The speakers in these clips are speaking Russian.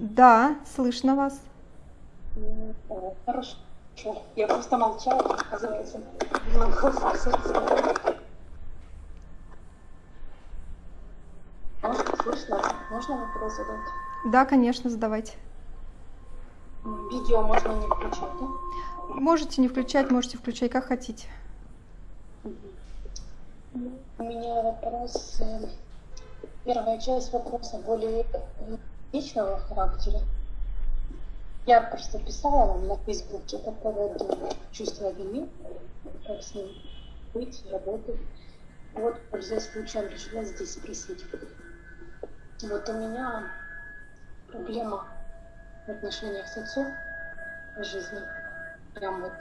Да, слышно вас. Хорошо. Я просто молчала, оказывается. Могла Слышно? Можно вопрос задать? Да, конечно, задавайте. Видео можно не включать, да? Можете не включать, можете включать, как хотите. У меня вопрос, э, первая часть вопроса более личного характера. Я просто писала вам на Фейсбуке по поводу чувства вины, как с ним быть, работать. Вот, пользуясь случаем, решила здесь спросить. Вот у меня проблема в отношениях с отцом в жизни. Прям вот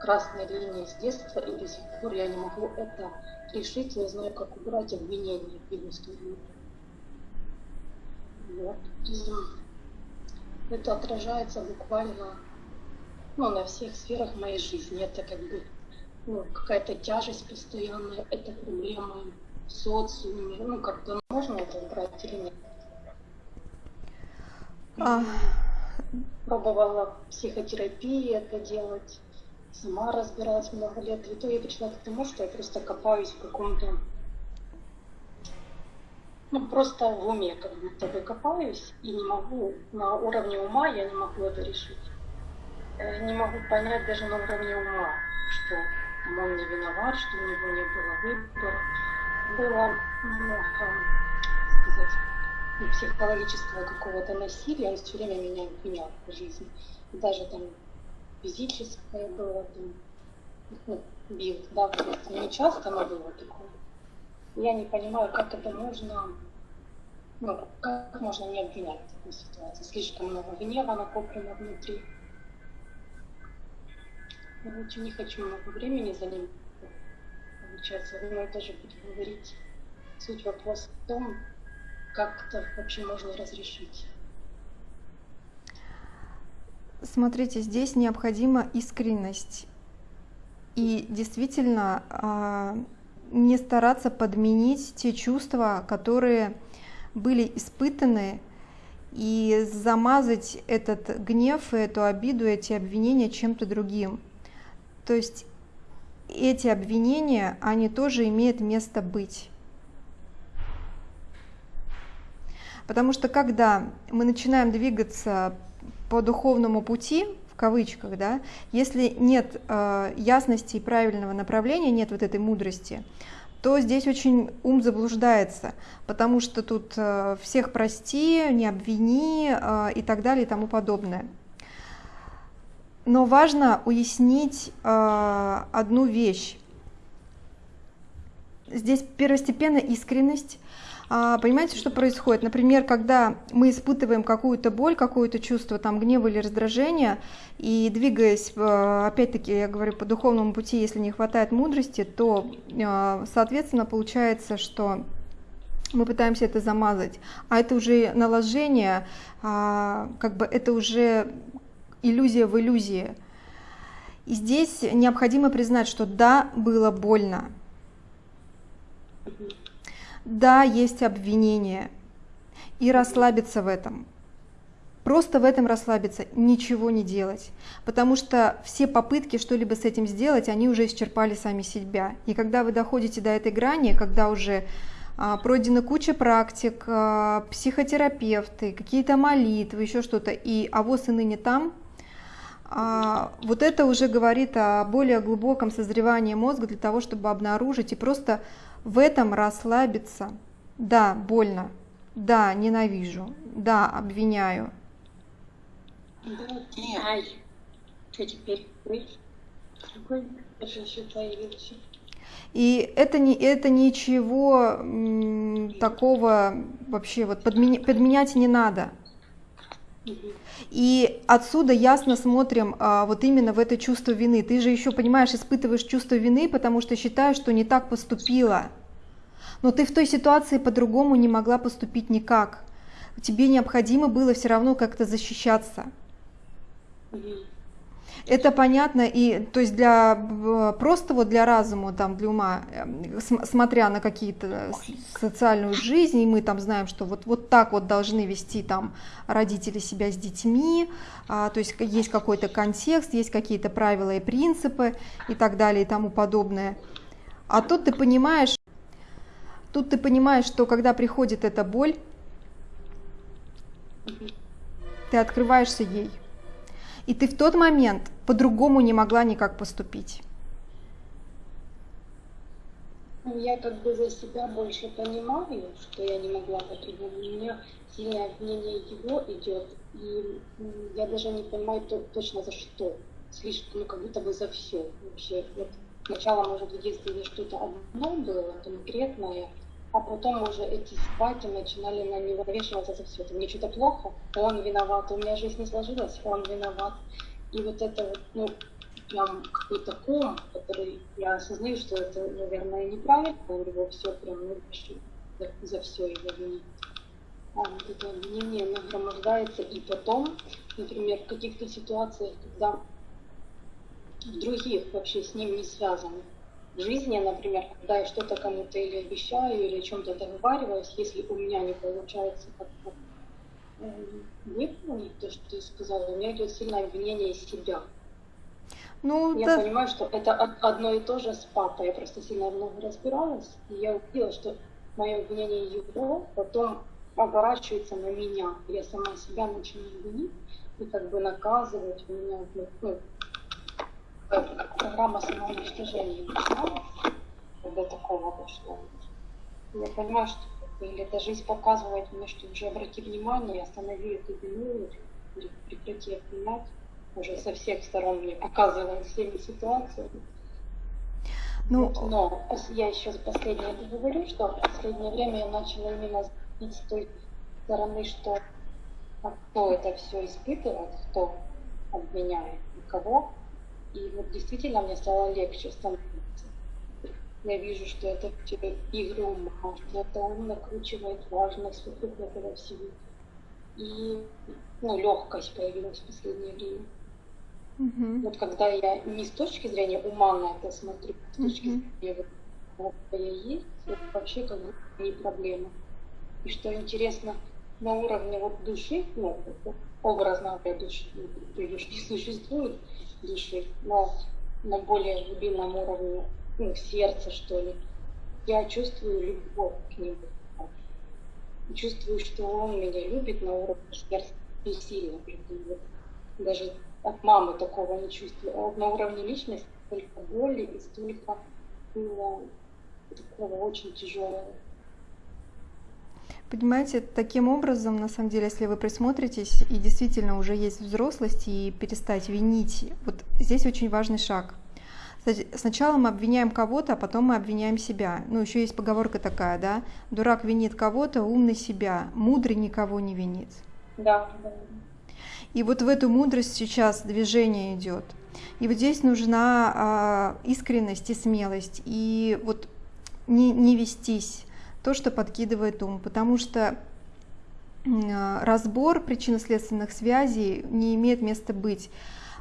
красная линия с детства, и до сих пор я не могу это решить, не знаю, как убрать обвинения в его Вот. И это отражается буквально ну, на всех сферах моей жизни. Это как бы ну, какая-то тяжесть постоянная, это проблема в социуме. Ну, как-то можно это убрать или нет? А... Пробовала психотерапии это делать, сама разбиралась много лет. И то я пришла к тому, что я просто копаюсь в каком-то ну, просто в уме как будто бы копаюсь и не могу, на уровне ума я не могу это решить. Не могу понять даже на уровне ума, что он не виноват, что у него не было выбора. Было много, сказать, ну, психологического какого-то насилия, он все время меня обвинял в жизни. Даже там физическое было, там, ну, бил, да, не часто, но было такое. Я не понимаю, как это можно, ну, как можно не обвинять в такой ситуации. Слишком много гнева накоплено внутри. Короче, не хочу много времени за ним получается. Но тоже буду говорить. Суть вопроса в том, как это вообще можно разрешить. Смотрите, здесь необходима искренность. И действительно, а, не стараться подменить те чувства, которые были испытаны, и замазать этот гнев, эту обиду, эти обвинения чем-то другим. То есть эти обвинения, они тоже имеют место быть. Потому что когда мы начинаем двигаться по духовному пути, кавычках, да, если нет э, ясности и правильного направления, нет вот этой мудрости, то здесь очень ум заблуждается, потому что тут э, всех прости, не обвини э, и так далее и тому подобное. Но важно уяснить э, одну вещь. Здесь первостепенно искренность, понимаете, что происходит? Например, когда мы испытываем какую-то боль, какое-то чувство там гнева или раздражения, и двигаясь, опять-таки, я говорю, по духовному пути, если не хватает мудрости, то, а, соответственно, получается, что мы пытаемся это замазать, а это уже наложение, а, как бы это уже иллюзия в иллюзии. И здесь необходимо признать, что да, было больно, да, есть обвинение, и расслабиться в этом. Просто в этом расслабиться, ничего не делать. Потому что все попытки что-либо с этим сделать, они уже исчерпали сами себя. И когда вы доходите до этой грани, когда уже а, пройдена куча практик, а, психотерапевты, какие-то молитвы, еще что-то, и авось и ныне там, а, вот это уже говорит о более глубоком созревании мозга для того, чтобы обнаружить и просто в этом расслабиться. Да, больно. Да, ненавижу. Да, обвиняю. Ай, что теперь? Появился? И это, не, это ничего м, такого вообще вот подменя, подменять не надо. И отсюда ясно смотрим а, вот именно в это чувство вины. Ты же еще, понимаешь, испытываешь чувство вины, потому что считаешь, что не так поступила. Но ты в той ситуации по-другому не могла поступить никак. Тебе необходимо было все равно как-то защищаться. Это понятно, и то есть для просто вот для разума, там, для ума, эм, смотря на какие-то социальную жизнь, и мы там знаем, что вот, вот так вот должны вести там родители себя с детьми, а, то есть есть какой-то контекст, есть какие-то правила и принципы и так далее и тому подобное. А тут ты понимаешь, тут ты понимаешь, что когда приходит эта боль, ты открываешься ей. И ты в тот момент по-другому не могла никак поступить. Ну, я как бы за себя больше понимаю, что я не могла по-другому. У меня сильное обвинение его идет, и я даже не понимаю точно за что. Слишком, ну, как будто бы за все вообще. Вот сначала, может, в детстве что-то одно было конкретное, а потом уже эти спайки начинали на него навешиваться за все. Это мне что-то плохо, он виноват, у меня жизнь не сложилась, он виноват. И вот это вот, ну, прям какой-то ком, который я осознаю, что это, наверное, неправильно, у него все прям ну, за, за все его винить. А вот это обвинение нагромождается, и потом, например, в каких-то ситуациях, когда в других вообще с ним не связанных, жизни, например, когда я что-то кому-то или обещаю, или о чем-то договариваюсь, если у меня не получается как-то выполнить то, что ты сказала, у меня идет сильное обвинение себя. Ну, я да. понимаю, что это одно и то же с папой. Я просто сильно много разбиралась, и я увидела, что мое обвинение его потом оборачивается на меня. Я сама себя начинаю винить и как бы наказывать. У меня ну, программа самоуничтожения начиналась, когда такого дошло. Я понимаю, что или эта жизнь показывает мне, что уже обрати внимание, останови эту вину, прекрати обвинять. Уже со всех сторон мне показывает всеми ситуациями. Ну, но я еще последнее говорю, что в последнее время я начала именно с той стороны, что кто это все испытывает, кто обвиняет и кого, и вот действительно мне стало легче становиться. Я вижу, что это игры ума, что это он накручивает важность вокруг этого всего. И ну, легкость появилась в последнее время. Mm-hmm. Вот когда я не с точки зрения ума на это смотрю, а с точки зрения вот, я есть, это вообще как бы не проблема. И что интересно, на уровне вот души, ну, образно говоря, души, души не существует, души, но на более глубинном уровне, ну, сердца, что ли, я чувствую любовь к нему. Чувствую, что он меня любит на уровне сердца и сильно любит. Даже от мамы такого не чувствую. А на уровне личности столько боли и столько было такого очень тяжелого. Понимаете, таким образом, на самом деле, если вы присмотритесь и действительно уже есть взрослость и перестать винить, вот здесь очень важный шаг. Сначала мы обвиняем кого-то, а потом мы обвиняем себя. Ну, еще есть поговорка такая, да? Дурак винит кого-то, умный себя, мудрый никого не винит. Да. И вот в эту мудрость сейчас движение идет. И вот здесь нужна а, искренность и смелость, и вот не, не вестись то, что подкидывает ум, потому что разбор причинно-следственных связей не имеет места быть.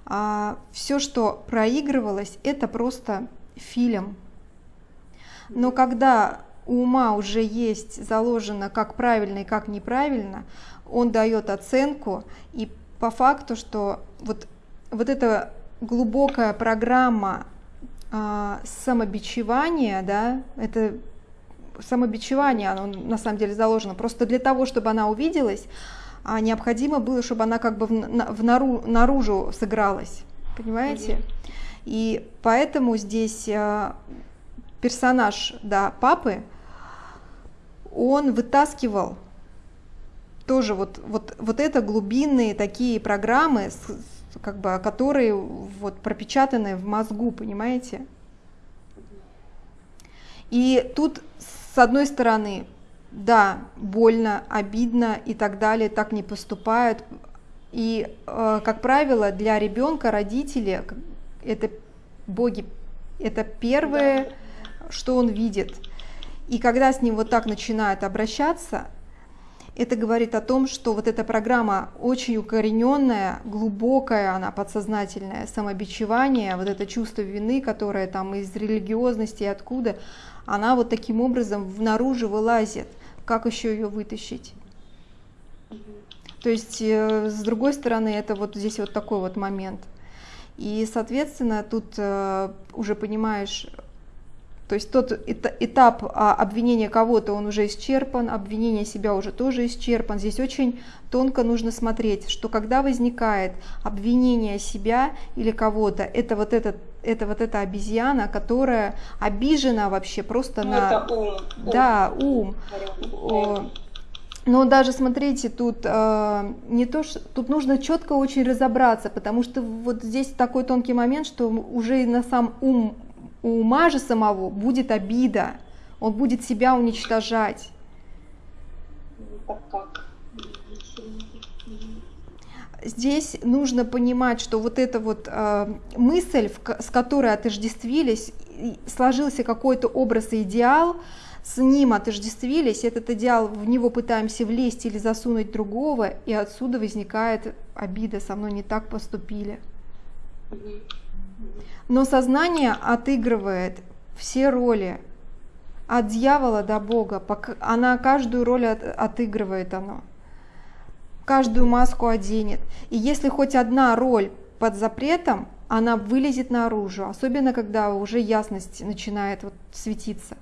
А все, что проигрывалось, это просто фильм. Но когда у ума уже есть заложено, как правильно и как неправильно, он дает оценку, и по факту, что вот, вот эта глубокая программа а, самобичевания, да, это самобичевание, оно на самом деле заложено. Просто для того, чтобы она увиделась, а необходимо было, чтобы она как бы в, в нару, наружу сыгралась. Понимаете? И поэтому здесь э, персонаж да, папы, он вытаскивал тоже вот, вот, вот это глубинные такие программы, как бы, которые вот пропечатаны в мозгу, понимаете? И тут с одной стороны, да, больно, обидно и так далее, так не поступают. И, э, как правило, для ребенка родители это боги, это первое, да. что он видит. И когда с ним вот так начинают обращаться, это говорит о том, что вот эта программа очень укорененная, глубокая, она подсознательная, самобичевание, вот это чувство вины, которое там из религиозности и откуда, она вот таким образом наружу вылазит. Как еще ее вытащить? То есть, э, с другой стороны, это вот здесь вот такой вот момент. И, соответственно, тут э, уже понимаешь, то есть тот этап а, обвинения кого-то, он уже исчерпан, обвинение себя уже тоже исчерпан. Здесь очень тонко нужно смотреть, что когда возникает обвинение себя или кого-то, это вот этот это вот эта обезьяна, которая обижена вообще просто ну, на... Это ум. Да, ум. ум. Но даже смотрите, тут э, не то, что тут нужно четко очень разобраться, потому что вот здесь такой тонкий момент, что уже на сам ум у ума же самого будет обида, он будет себя уничтожать. Здесь нужно понимать, что вот эта вот э, мысль, в, с которой отождествились, сложился какой-то образ и идеал, с ним отождествились, этот идеал, в него пытаемся влезть или засунуть другого, и отсюда возникает обида, со мной не так поступили. Но сознание отыгрывает все роли, от дьявола до Бога, она каждую роль от, отыгрывает оно, каждую маску оденет. И если хоть одна роль под запретом, она вылезет наружу, особенно когда уже ясность начинает вот светиться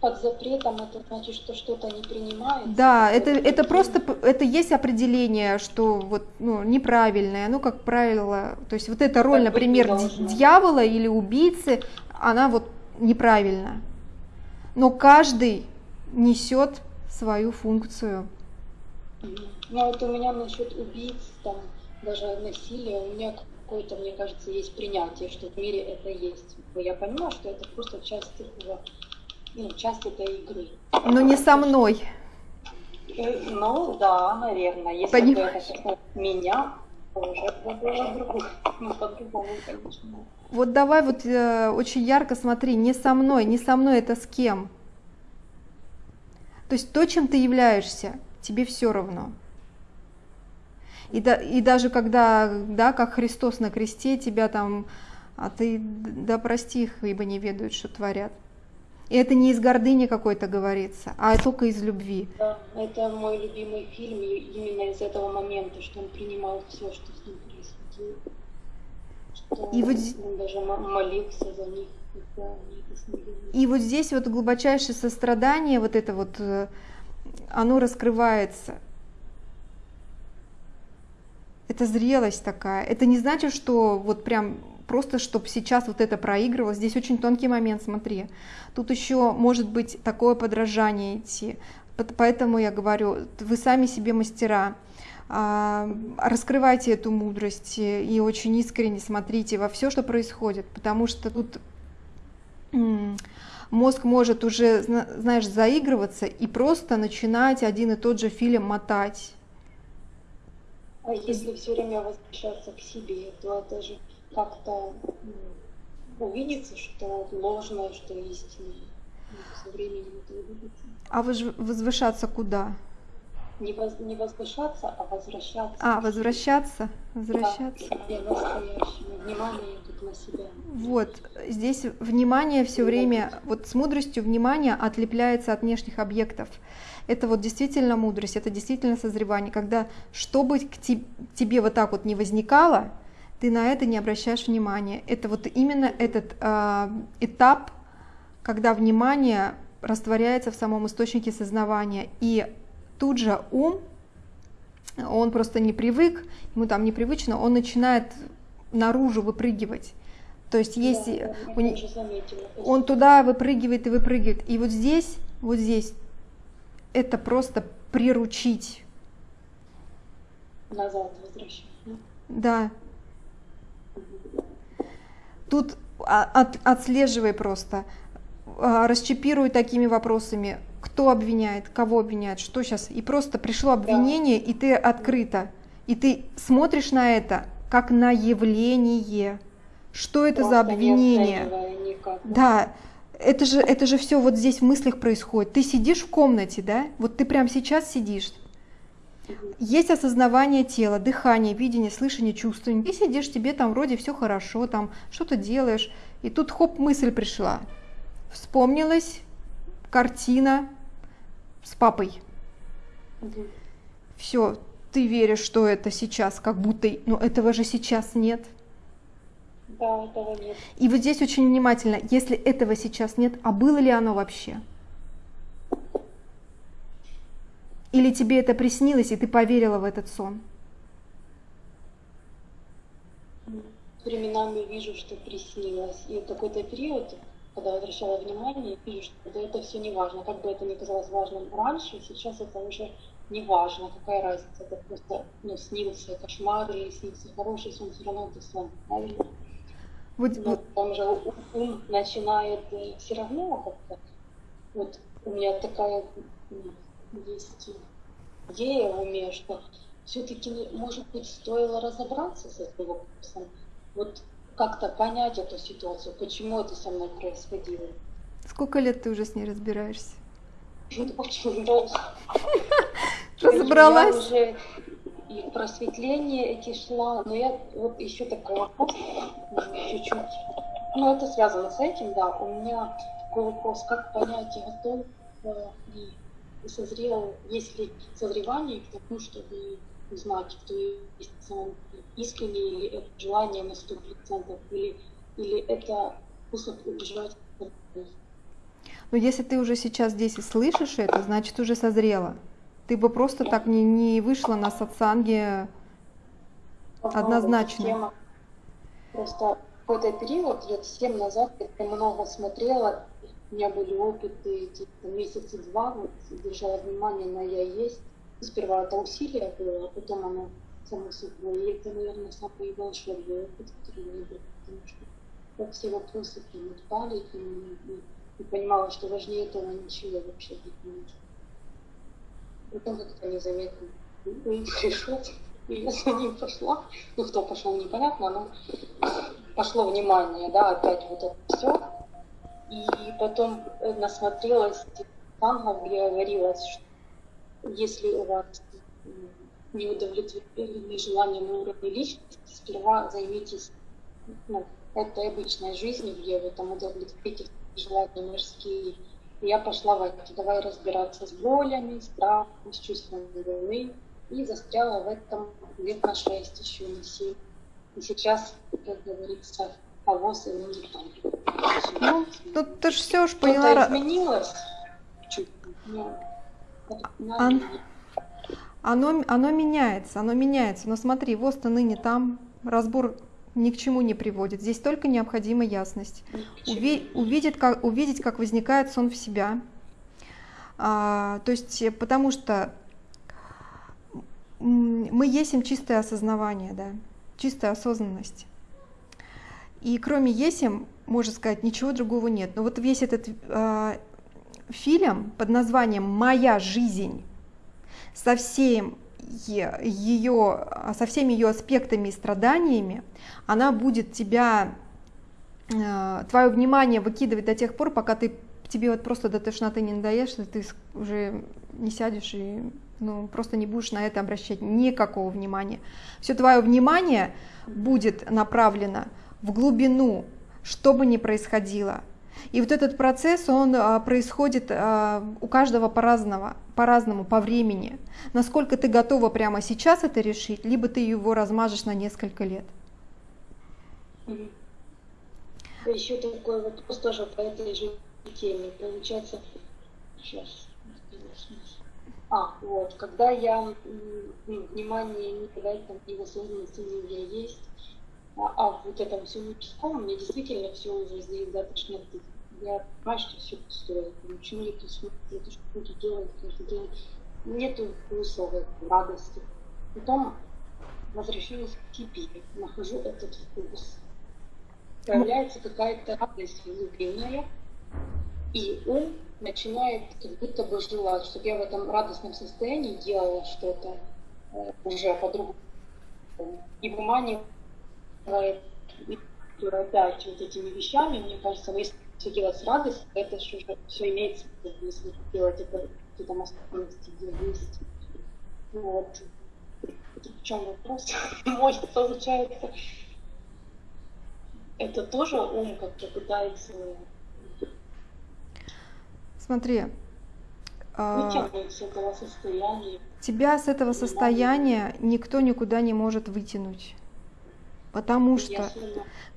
под запретом это значит, что что-то не принимается? Да, это, это просто, это есть определение, что вот, ну, неправильное, ну, как правило, то есть вот эта роль, например, дьявола или убийцы, она вот неправильна. Но каждый несет свою функцию. Ну, вот у меня насчет убийц, там, даже насилия, у меня какое-то, мне кажется, есть принятие, что в мире это есть. Я понимаю, что это просто часть этого ну, часть этой игры. Но не со мной. Э, ну да, наверное. Если Понимаешь? бы это меня, то уже было другое. Ну, по-другому, конечно. Вот давай вот э, очень ярко смотри, не со мной, не со мной, это с кем? То есть то, чем ты являешься, тебе все равно. И, да, и даже когда, да, как Христос на кресте, тебя там, а ты, да прости их, ибо не ведают, что творят. И это не из гордыни какой-то говорится, а только из любви. Да, это мой любимый фильм именно из этого момента, что он принимал все, что с ним происходило. Что и вот... он даже молился за них. И вот здесь вот глубочайшее сострадание, вот это вот, э, оно раскрывается. Это зрелость такая. Это не значит, что вот прям просто чтобы сейчас вот это проигрывалось. Здесь очень тонкий момент, смотри. Тут еще может быть такое подражание идти. Поэтому я говорю, вы сами себе мастера. А, раскрывайте эту мудрость и очень искренне смотрите во все, что происходит, потому что тут мозг может уже, знаешь, заигрываться и просто начинать один и тот же фильм мотать. А если все время возвращаться к себе, то это же как-то увидится, что ложное, что истинное. Ну, со временем это увидится. А возвышаться куда? Не, воз, не возвышаться, а возвращаться. А, возвращаться? Возвращаться. Да, внимание тут на себя. Вот, здесь внимание все время, вот с мудростью внимание отлепляется от внешних объектов. Это вот действительно мудрость, это действительно созревание, когда чтобы к тебе вот так вот не возникало, ты на это не обращаешь внимания. Это вот именно этот э, этап, когда внимание растворяется в самом источнике сознавания. И тут же ум, он просто не привык, ему там непривычно, он начинает наружу выпрыгивать. То есть если да, он, он туда выпрыгивает и выпрыгивает. И вот здесь, вот здесь, это просто приручить. Назад возвращать. Да, Тут а, от, отслеживай просто, а, расчипируй такими вопросами, кто обвиняет, кого обвиняет, что сейчас. И просто пришло обвинение, да. и ты открыто. И ты смотришь на это как на явление. Что это просто за обвинение? Да. это же, это же все вот здесь в мыслях происходит. Ты сидишь в комнате, да? Вот ты прямо сейчас сидишь. Есть осознавание тела, дыхание, видение, слышание, чувствование. Ты сидишь, тебе там вроде все хорошо, там что-то делаешь, и тут хоп, мысль пришла. Вспомнилась картина с папой. Все, ты веришь, что это сейчас, как будто, но этого же сейчас нет. Да, этого нет. И вот здесь очень внимательно, если этого сейчас нет, а было ли оно вообще? Или тебе это приснилось, и ты поверила в этот сон? Временами вижу, что приснилось. И в какой-то период, когда возвращала внимание, вижу, что да, это все не важно. Как бы это ни казалось важным раньше, сейчас это уже не важно, какая разница. Это просто ну, снился кошмар или снился хороший сон, все равно это сон, правильно? Вот, Но там же ум начинает э, все равно как-то. Вот у меня такая есть идея в уме, что все-таки, может быть, стоило разобраться с этим вопросом, вот как-то понять эту ситуацию, почему это со мной происходило. Сколько лет ты уже с ней разбираешься? Очень долго. Разобралась? Я уже и просветление эти шла, но я вот еще такой вопрос, чуть-чуть, ну это связано с этим, да, у меня такой вопрос, как понять, готов ли созрел, есть ли созревание к тому, чтобы узнать, кто есть сам искренне, или это желание на сто процентов, или, или это способ убежать. Но если ты уже сейчас здесь и слышишь это, значит уже созрела. Ты бы просто так не, не вышла на сатсанге однозначно. Тема. Просто какой-то период, лет семь назад, я много смотрела, у меня были опыты месяца два, вот, держала внимание на «я есть». Сперва это усилие было, а потом оно само собой. И это, наверное, самый волшебный опыт, который у меня был, потому что как все вопросы нему отпали, и, и, и понимала, что важнее этого ничего вообще быть не может. Потом как-то незаметно пришел, и я за ним пошла. Ну, кто пошел, непонятно, но пошло внимание, да, опять вот это все. И потом насмотрелась тангов, где говорилось, что если у вас не удовлетворены желания на уровне личности, сперва займитесь ну, этой обычной жизнью, где вы там удовлетворите желания мирские. И я пошла в это, давай разбираться с болями, страхом, с чувством вины. И застряла в этом лет на шесть, еще на семь. И сейчас, как говорится, и никто Ну, тут ты же все уж поняла. Что-то изменилось. Чуть, ну, Ан... Оно, оно меняется, оно меняется. Но смотри, ВОЗ-то ныне там, разбор ни к чему не приводит. Здесь только необходима ясность. Уви, увидеть, как, увидеть, как возникает сон в себя. А, то есть, потому что мы есть чистое осознавание, да, чистая осознанность. И кроме Есим, можно сказать, ничего другого нет. Но вот весь этот э, фильм под названием «Моя жизнь» со всем ее, со всеми ее аспектами и страданиями, она будет тебя, э, твое внимание выкидывать до тех пор, пока ты, тебе вот просто до тошноты не надоешь, что ты уже не сядешь и ну, просто не будешь на это обращать никакого внимания. Все твое внимание будет направлено в глубину, что бы ни происходило. И вот этот процесс, он а, происходит а, у каждого по-разному, по-разному, по времени. Насколько ты готова прямо сейчас это решить, либо ты его размажешь на несколько лет. Еще такой вопрос тоже по этой же теме. Получается, сейчас, а, вот, когда я ну, внимание не давать там его осознанности у меня есть, а, вот этом всем мне действительно все уже здесь достаточно я понимаю, что все пустое. Почему я тут смотрю, это что буду делать каждый день. Нету смысла радости. Потом возвращаюсь к тебе, нахожу этот вкус. Появляется какая-то радость глубинная, и ум начинает как будто бы желать, чтобы я в этом радостном состоянии делала что-то э, уже по-другому. И выманивает опять вот этими вещами, мне кажется, если все делать с радостью, это же уже все имеется, если делать это какие-то масштабности, где есть. Вот. В чем вопрос? Мой, получается, это тоже ум как-то пытается Смотри, вытянуть с этого состояния. тебя с этого состояния никто никуда не может вытянуть. Потому что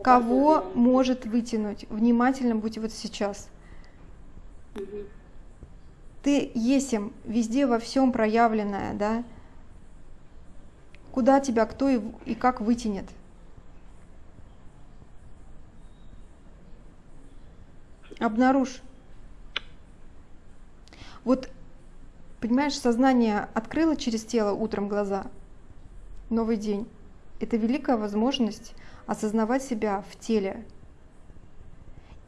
кого может вытянуть? Внимательно будь вот сейчас. Ты есим, везде во всем проявленное, да? Куда тебя кто и, и как вытянет? Обнаружь. Вот, понимаешь, сознание открыло через тело утром глаза. Новый день. Это великая возможность осознавать себя в теле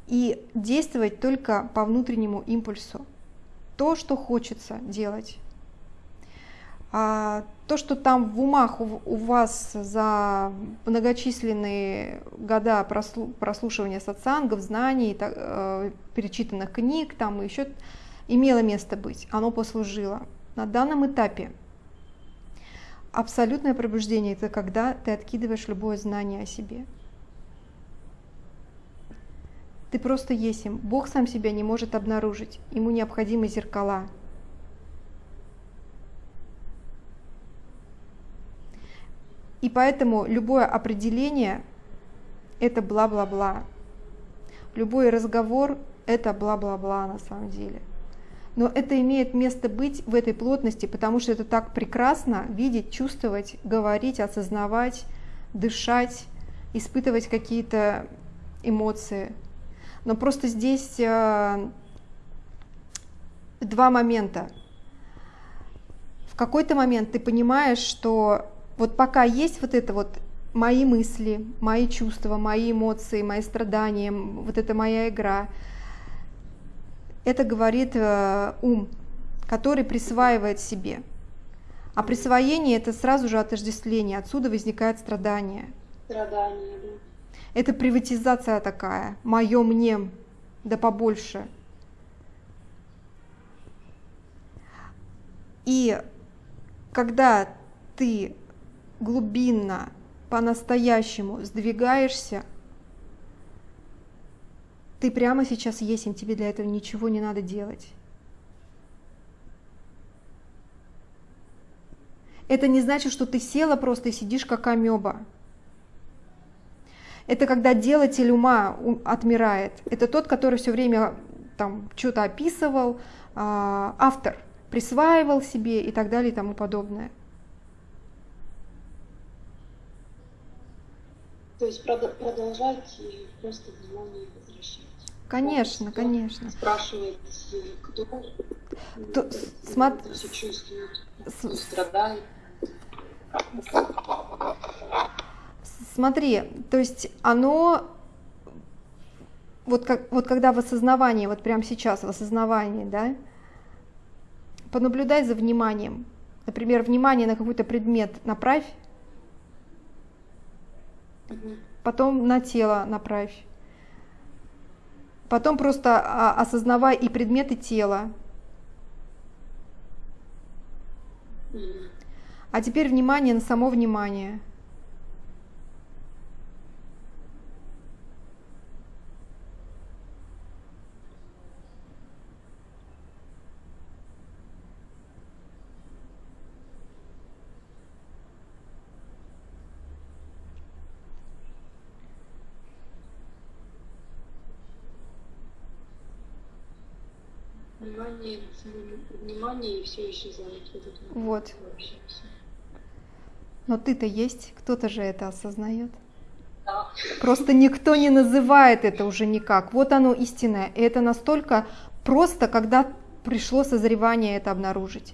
и действовать только по внутреннему импульсу. То, что хочется делать. А то, что там в умах у, вас за многочисленные года прослу- прослушивания сатсангов, знаний, э, перечитанных книг, там еще имело место быть, оно послужило. На данном этапе абсолютное пробуждение – это когда ты откидываешь любое знание о себе. Ты просто есть им. Бог сам себя не может обнаружить. Ему необходимы зеркала. И поэтому любое определение – это бла-бла-бла. Любой разговор – это бла-бла-бла на самом деле. Но это имеет место быть в этой плотности, потому что это так прекрасно видеть, чувствовать, говорить, осознавать, дышать, испытывать какие-то эмоции. Но просто здесь э, два момента. В какой-то момент ты понимаешь, что вот пока есть вот это вот мои мысли, мои чувства, мои эмоции, мои страдания, вот это моя игра, это говорит э, ум, который присваивает себе. А присвоение это сразу же отождествление, отсюда возникает страдание. Страдания, да. Это приватизация такая, мое мне, да побольше. И когда ты глубинно, по-настоящему сдвигаешься, ты прямо сейчас и тебе для этого ничего не надо делать. Это не значит, что ты села просто и сидишь как амеба. Это когда делатель ума отмирает. Это тот, который все время там что-то описывал, а, автор присваивал себе и так далее и тому подобное. То есть продолжать и просто внимание. Конечно, Кто конечно. Спрашивает, кто То- смо- это все чувствует, С- кто страдает. Смотри, то есть оно, вот, как, вот когда в осознавании, вот прямо сейчас в осознавании, да, понаблюдай за вниманием. Например, внимание на какой-то предмет направь, потом на тело направь. Потом просто а, осознавай и предметы тела. А теперь внимание на само внимание. Внимание, внимание и все исчезает. Вот вообще. Но ты-то есть, кто-то же это осознает. Да. Просто никто не называет это уже никак. Вот оно истинное. И это настолько просто, когда пришло созревание это обнаружить.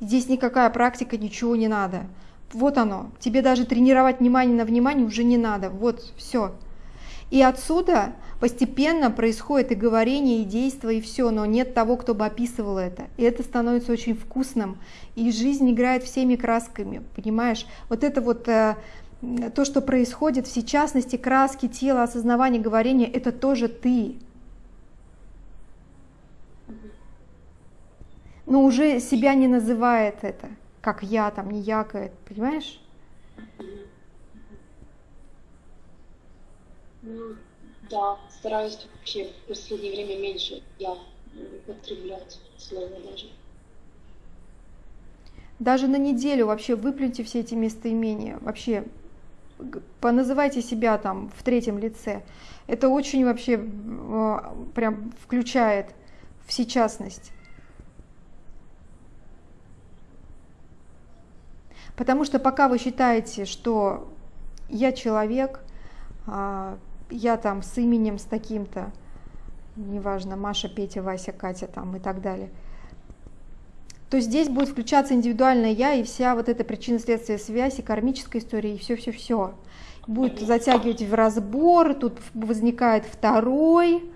Здесь никакая практика, ничего не надо. Вот оно. Тебе даже тренировать внимание на внимание уже не надо. Вот, все. И отсюда Постепенно происходит и говорение, и действие, и все, но нет того, кто бы описывал это. И это становится очень вкусным, и жизнь играет всеми красками, понимаешь? Вот это вот э, то, что происходит, в частности, краски, тела, осознавание, говорение, это тоже ты. Но уже себя не называет это, как я, там, не якает, понимаешь? Mm-hmm да, стараюсь вообще в последнее время меньше я употреблять слово даже. Даже на неделю вообще выплюньте все эти местоимения, вообще поназывайте себя там в третьем лице. Это очень вообще э, прям включает всечастность. Потому что пока вы считаете, что я человек, а, я там с именем, с таким-то, неважно, Маша, Петя, Вася, Катя там и так далее, то здесь будет включаться индивидуальное я и вся вот эта причинно-следственная связь и кармическая история, и все-все-все. Будет затягивать в разбор, тут возникает второй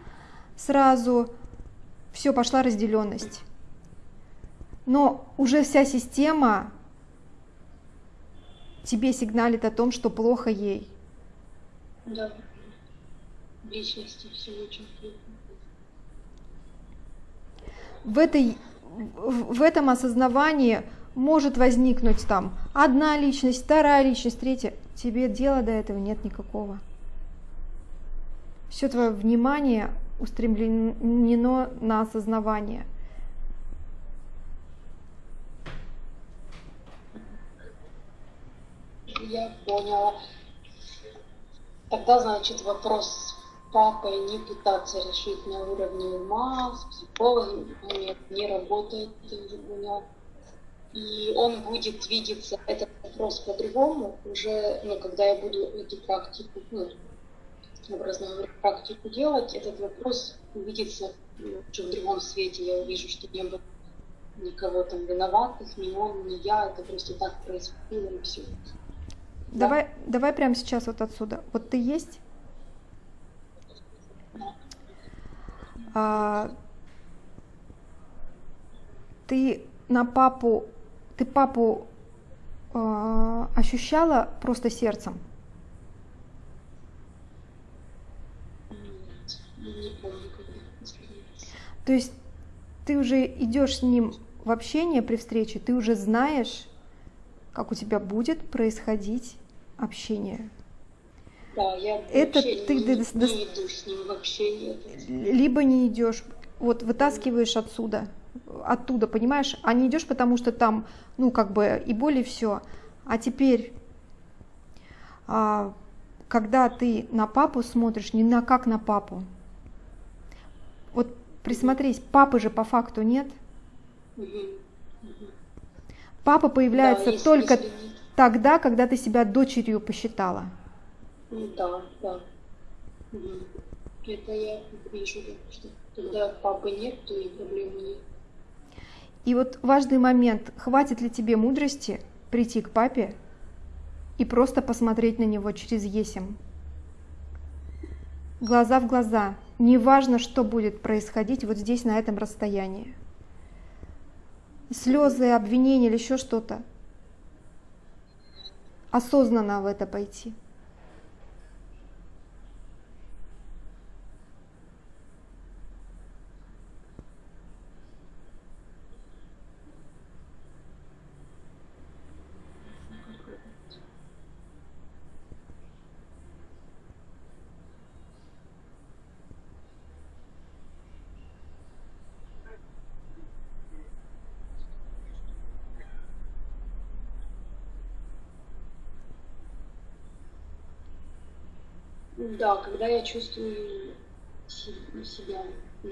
сразу, все, пошла разделенность. Но уже вся система тебе сигналит о том, что плохо ей. Да. Личности все очень плохо. В, этой, в этом осознавании может возникнуть там одна личность, вторая личность, третья. Тебе дела до этого нет никакого. Все твое внимание устремлено на осознавание. Я поняла. Тогда, значит, вопрос папой не пытаться решить на уровне ума, с психологом, не работает, поняла. И он будет видеться этот вопрос по-другому уже, ну, когда я буду эту практику, ну, образно говоря, практику делать, этот вопрос увидится ну, в другом свете. Я увижу, что не было никого там виноватых, ни он, ни я, это просто так происходило и все. Давай, давай прямо сейчас вот отсюда. Вот ты есть? Ты на папу, ты папу а, ощущала просто сердцем? То есть ты уже идешь с ним в общение при встрече, ты уже знаешь, как у тебя будет происходить общение. Да, я это вообще ты не, не иду с ним в общение. Либо не идешь, вот вытаскиваешь отсюда, оттуда, понимаешь, а не идешь, потому что там, ну, как бы и более все. А теперь, а, когда ты на папу смотришь, не на как на папу, вот присмотрись, папы же по факту нет. Папа появляется да, только тогда, когда ты себя дочерью посчитала. Ну да, да. Угу. Это я вижу, что когда папы нет, то и проблемы нет. И вот важный момент, хватит ли тебе мудрости прийти к папе и просто посмотреть на него через есим? Глаза в глаза. Неважно, что будет происходить вот здесь, на этом расстоянии. Слезы, обвинения или еще что-то осознанно в это пойти. Да, когда я чувствую себя ну,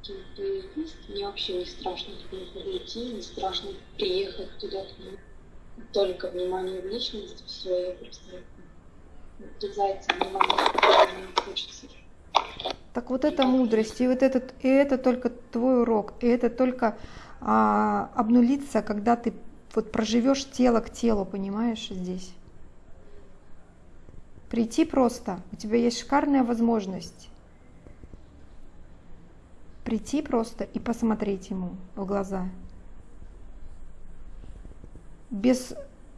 кем то есть, мне вообще не страшно туда подойти, не страшно приехать туда к. Только внимание в личность, все, я просто врезается внимание, мне хочется. Так вот это мудрость, и вот этот, и это только твой урок, и это только а, обнулиться, когда ты вот проживешь тело к телу, понимаешь, здесь. Прийти просто. У тебя есть шикарная возможность прийти просто и посмотреть ему в глаза. Без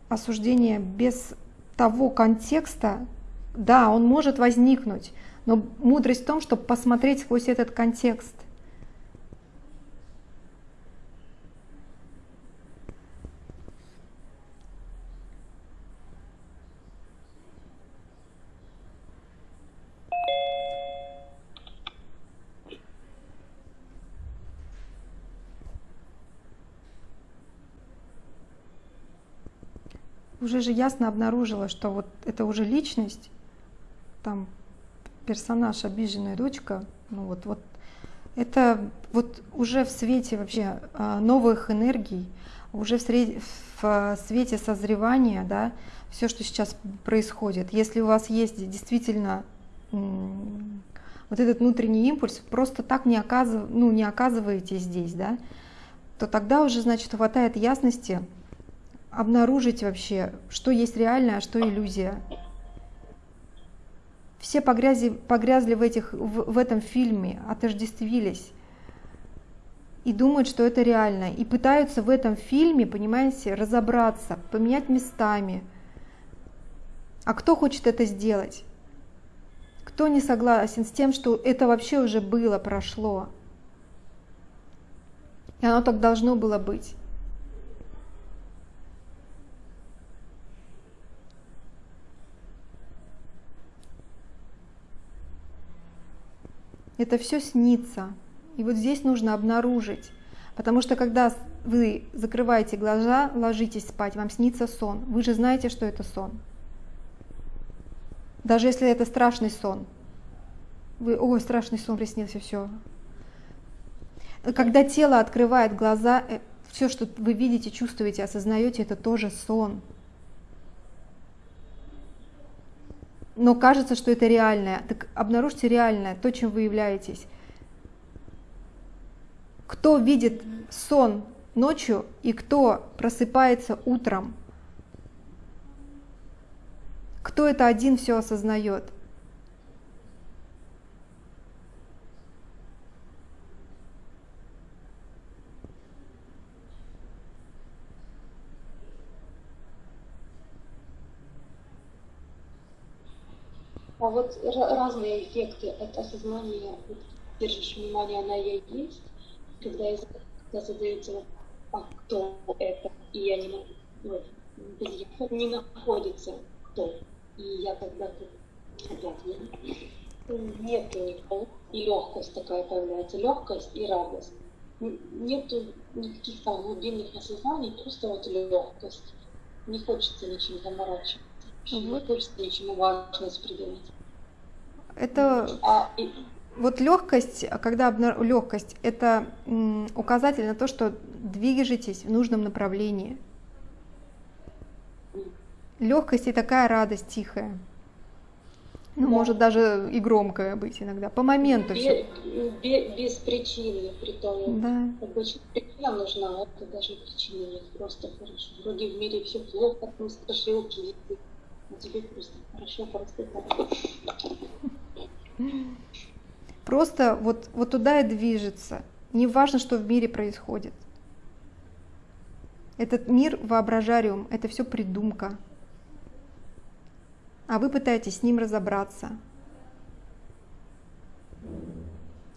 осуждения, без того контекста, да, он может возникнуть, но мудрость в том, чтобы посмотреть сквозь этот контекст. Уже же ясно обнаружила, что вот это уже личность, там персонаж, обиженная дочка, ну вот, вот это вот уже в свете вообще а, новых энергий, уже в, сред... в свете созревания, да, все, что сейчас происходит. Если у вас есть действительно вот этот внутренний импульс, просто так не, оказыв... ну, не оказываете здесь, да, то тогда уже, значит, хватает ясности обнаружить вообще, что есть реальное, а что иллюзия. Все погрязи, погрязли в, этих, в, в этом фильме, отождествились и думают, что это реально. И пытаются в этом фильме, понимаете, разобраться, поменять местами. А кто хочет это сделать? Кто не согласен с тем, что это вообще уже было, прошло? И оно так должно было быть. Это все снится. И вот здесь нужно обнаружить. Потому что когда вы закрываете глаза, ложитесь спать, вам снится сон. Вы же знаете, что это сон. Даже если это страшный сон. Вы, ой, страшный сон приснился, все. Когда тело открывает глаза, э, все, что вы видите, чувствуете, осознаете, это тоже сон. Но кажется, что это реальное. Так обнаружьте реальное, то, чем вы являетесь. Кто видит сон ночью и кто просыпается утром? Кто это один все осознает? А вот разные эффекты от осознания, держишь внимание, она ей есть, когда, я, когда задается а кто это, и я не могу, вот, без не находится кто, и я когда-то нет никого, и легкость такая появляется, легкость и радость. Нету никаких там глубинных осознаний, просто вот легкость. Не хочется ничем заморачиваться. Вот. Ничему важность придавать. Это а, и... вот легкость, когда обна... легкость, это указатель на то, что движетесь в нужном направлении. Легкость и такая радость тихая. Ну, да. может даже и громкая быть иногда. По моменту без, все. Без, без причины, при том. Да. Обычно причина нужна, это даже причины нет. Просто хорошо. Вроде в мире все плохо, там страшилки, просто вот, вот туда и движется. Не важно, что в мире происходит. Этот мир воображариум, это все придумка. А вы пытаетесь с ним разобраться.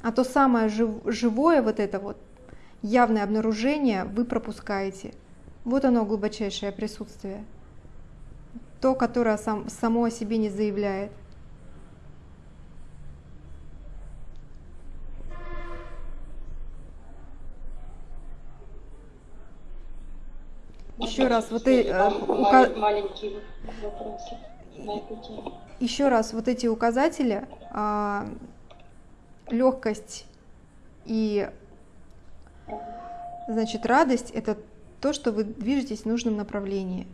А то самое жив, живое, вот это вот, явное обнаружение вы пропускаете. Вот оно глубочайшее присутствие. То, которое сам, само о себе не заявляет. Еще раз, вот и, э. Еще раз, вот эти указатели, а, легкость и значит радость это то, что вы движетесь в нужном направлении.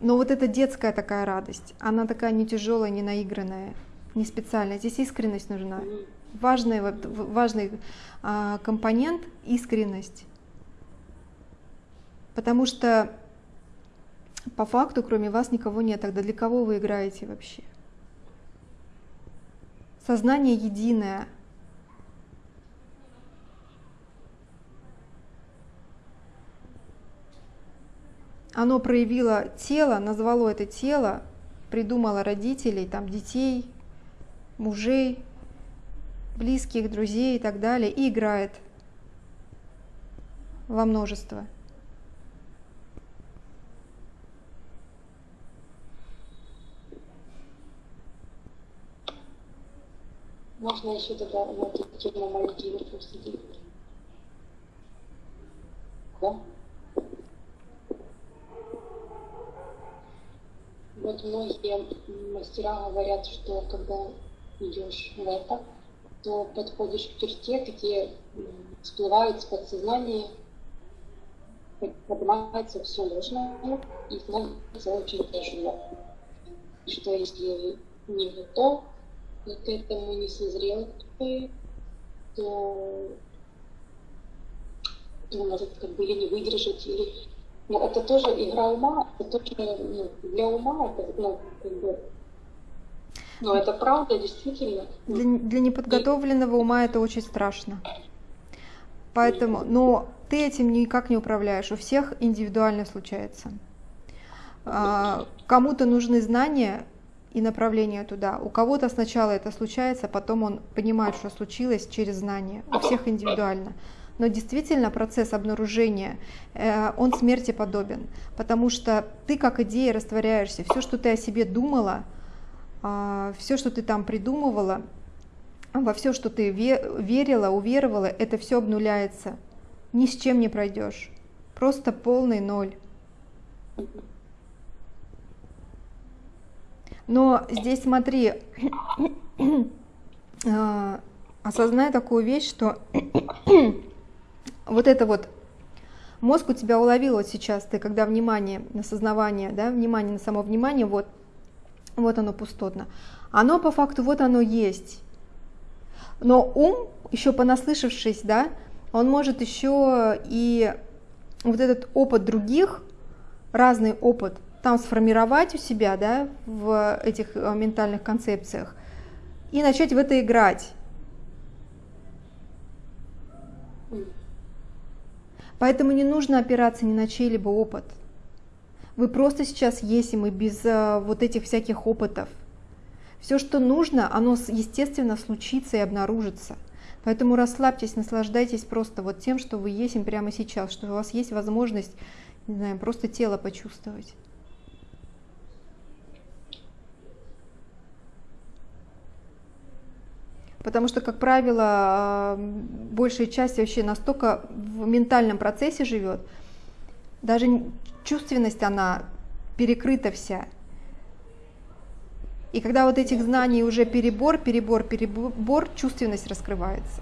Но вот эта детская такая радость, она такая не тяжелая, не наигранная, не специальная. Здесь искренность нужна. Важный, важный а, компонент – искренность. Потому что по факту, кроме вас, никого нет. Тогда для кого вы играете вообще? Сознание единое. Оно проявило тело, назвало это тело, придумало родителей, там, детей, мужей, близких, друзей и так далее, и играет во множество. Можно еще тогда на эту тему Мальдивы просто делать. Да? Вот многие мастера говорят, что когда идешь в это, то подходишь к черте, где всплывает с подсознания, поднимается все ложное и становится очень тяжело. И что если не готов к этому, не созрел, то, то может как бы или не выдержать, или но это тоже игра ума, это тоже ну, для ума это ну, как бы но это правда, действительно. Для, для неподготовленного ума это очень страшно. Поэтому, но ты этим никак не управляешь. У всех индивидуально случается. А, кому-то нужны знания и направление туда. У кого-то сначала это случается, потом он понимает, что случилось через знания. У всех индивидуально. Но действительно процесс обнаружения, э, он смерти подобен, потому что ты как идея растворяешься. Все, что ты о себе думала, а, все, что ты там придумывала, во все, что ты верила, уверовала, это все обнуляется. Ни с чем не пройдешь. Просто полный ноль. Но здесь смотри, а, осознай такую вещь, что вот это вот мозг у тебя уловил вот сейчас, ты когда внимание на сознавание, да, внимание на само внимание, вот вот оно пустотно. Оно по факту, вот оно есть. Но ум, еще понаслышавшись, да, он может еще и вот этот опыт других, разный опыт, там сформировать у себя, да, в этих э, ментальных концепциях, и начать в это играть. Поэтому не нужно опираться ни на чей-либо опыт. Вы просто сейчас есть, и мы без э, вот этих всяких опытов. Все, что нужно, оно естественно случится и обнаружится. Поэтому расслабьтесь, наслаждайтесь просто вот тем, что вы есть прямо сейчас, что у вас есть возможность, не знаю, просто тело почувствовать. Потому что, как правило, э, большая часть вообще настолько в ментальном процессе живет, даже чувственность, она перекрыта вся. И когда вот этих знаний уже перебор, перебор, перебор, чувственность раскрывается.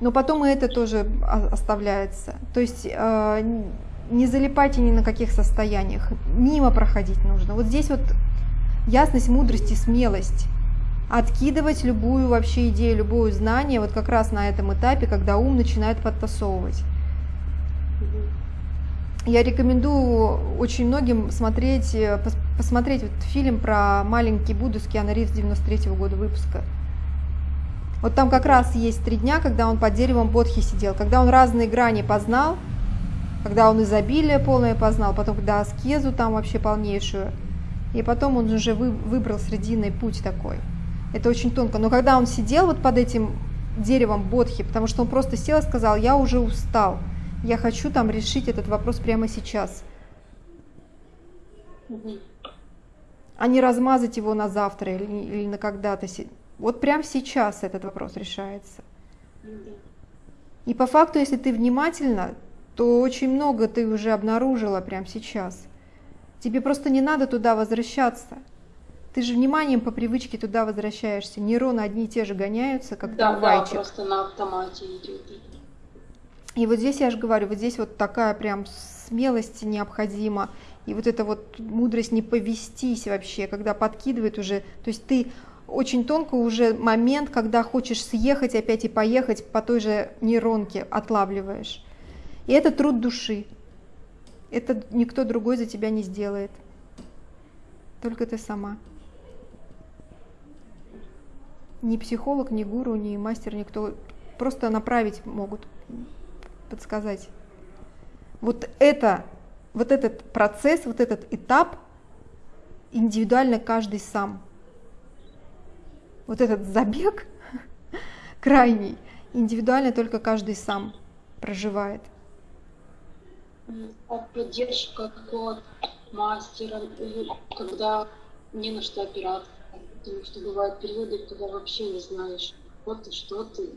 Но потом и это тоже оставляется. То есть э, не залипайте ни на каких состояниях, мимо проходить нужно. Вот здесь вот ясность, мудрость и смелость. Откидывать любую вообще идею, любое знание вот как раз на этом этапе, когда ум начинает подтасовывать. Я рекомендую очень многим смотреть, э, посмотреть вот фильм про маленький Будду с Киану Ривз 93 -го года выпуска. Вот там как раз есть три дня, когда он под деревом Бодхи сидел, когда он разные грани познал, когда он изобилие полное познал, потом когда аскезу там вообще полнейшую, и потом он уже вы, выбрал срединный путь такой. Это очень тонко. Но когда он сидел вот под этим деревом Бодхи, потому что он просто сел и сказал, я уже устал, я хочу там решить этот вопрос прямо сейчас. А не размазать его на завтра или, или на когда-то. Вот прямо сейчас этот вопрос решается. И по факту, если ты внимательна, то очень много ты уже обнаружила прямо сейчас. Тебе просто не надо туда возвращаться. Ты же вниманием по привычке туда возвращаешься. Нейроны одни и те же гоняются, как да, трамвайчик. Да, просто на автомате идет. И вот здесь я же говорю, вот здесь вот такая прям смелость необходима, и вот эта вот мудрость не повестись вообще, когда подкидывает уже, то есть ты очень тонко уже момент, когда хочешь съехать опять и поехать по той же нейронке отлавливаешь. И это труд души. Это никто другой за тебя не сделает. Только ты сама. Ни психолог, ни гуру, ни мастер, никто. Просто направить могут подсказать. Вот это, вот этот процесс, вот этот этап индивидуально каждый сам. Вот этот забег крайний, индивидуально только каждый сам проживает. А поддержка какого мастера, когда не на что опираться. Потому что бывают периоды, когда вообще не знаешь, вот ты, что ты,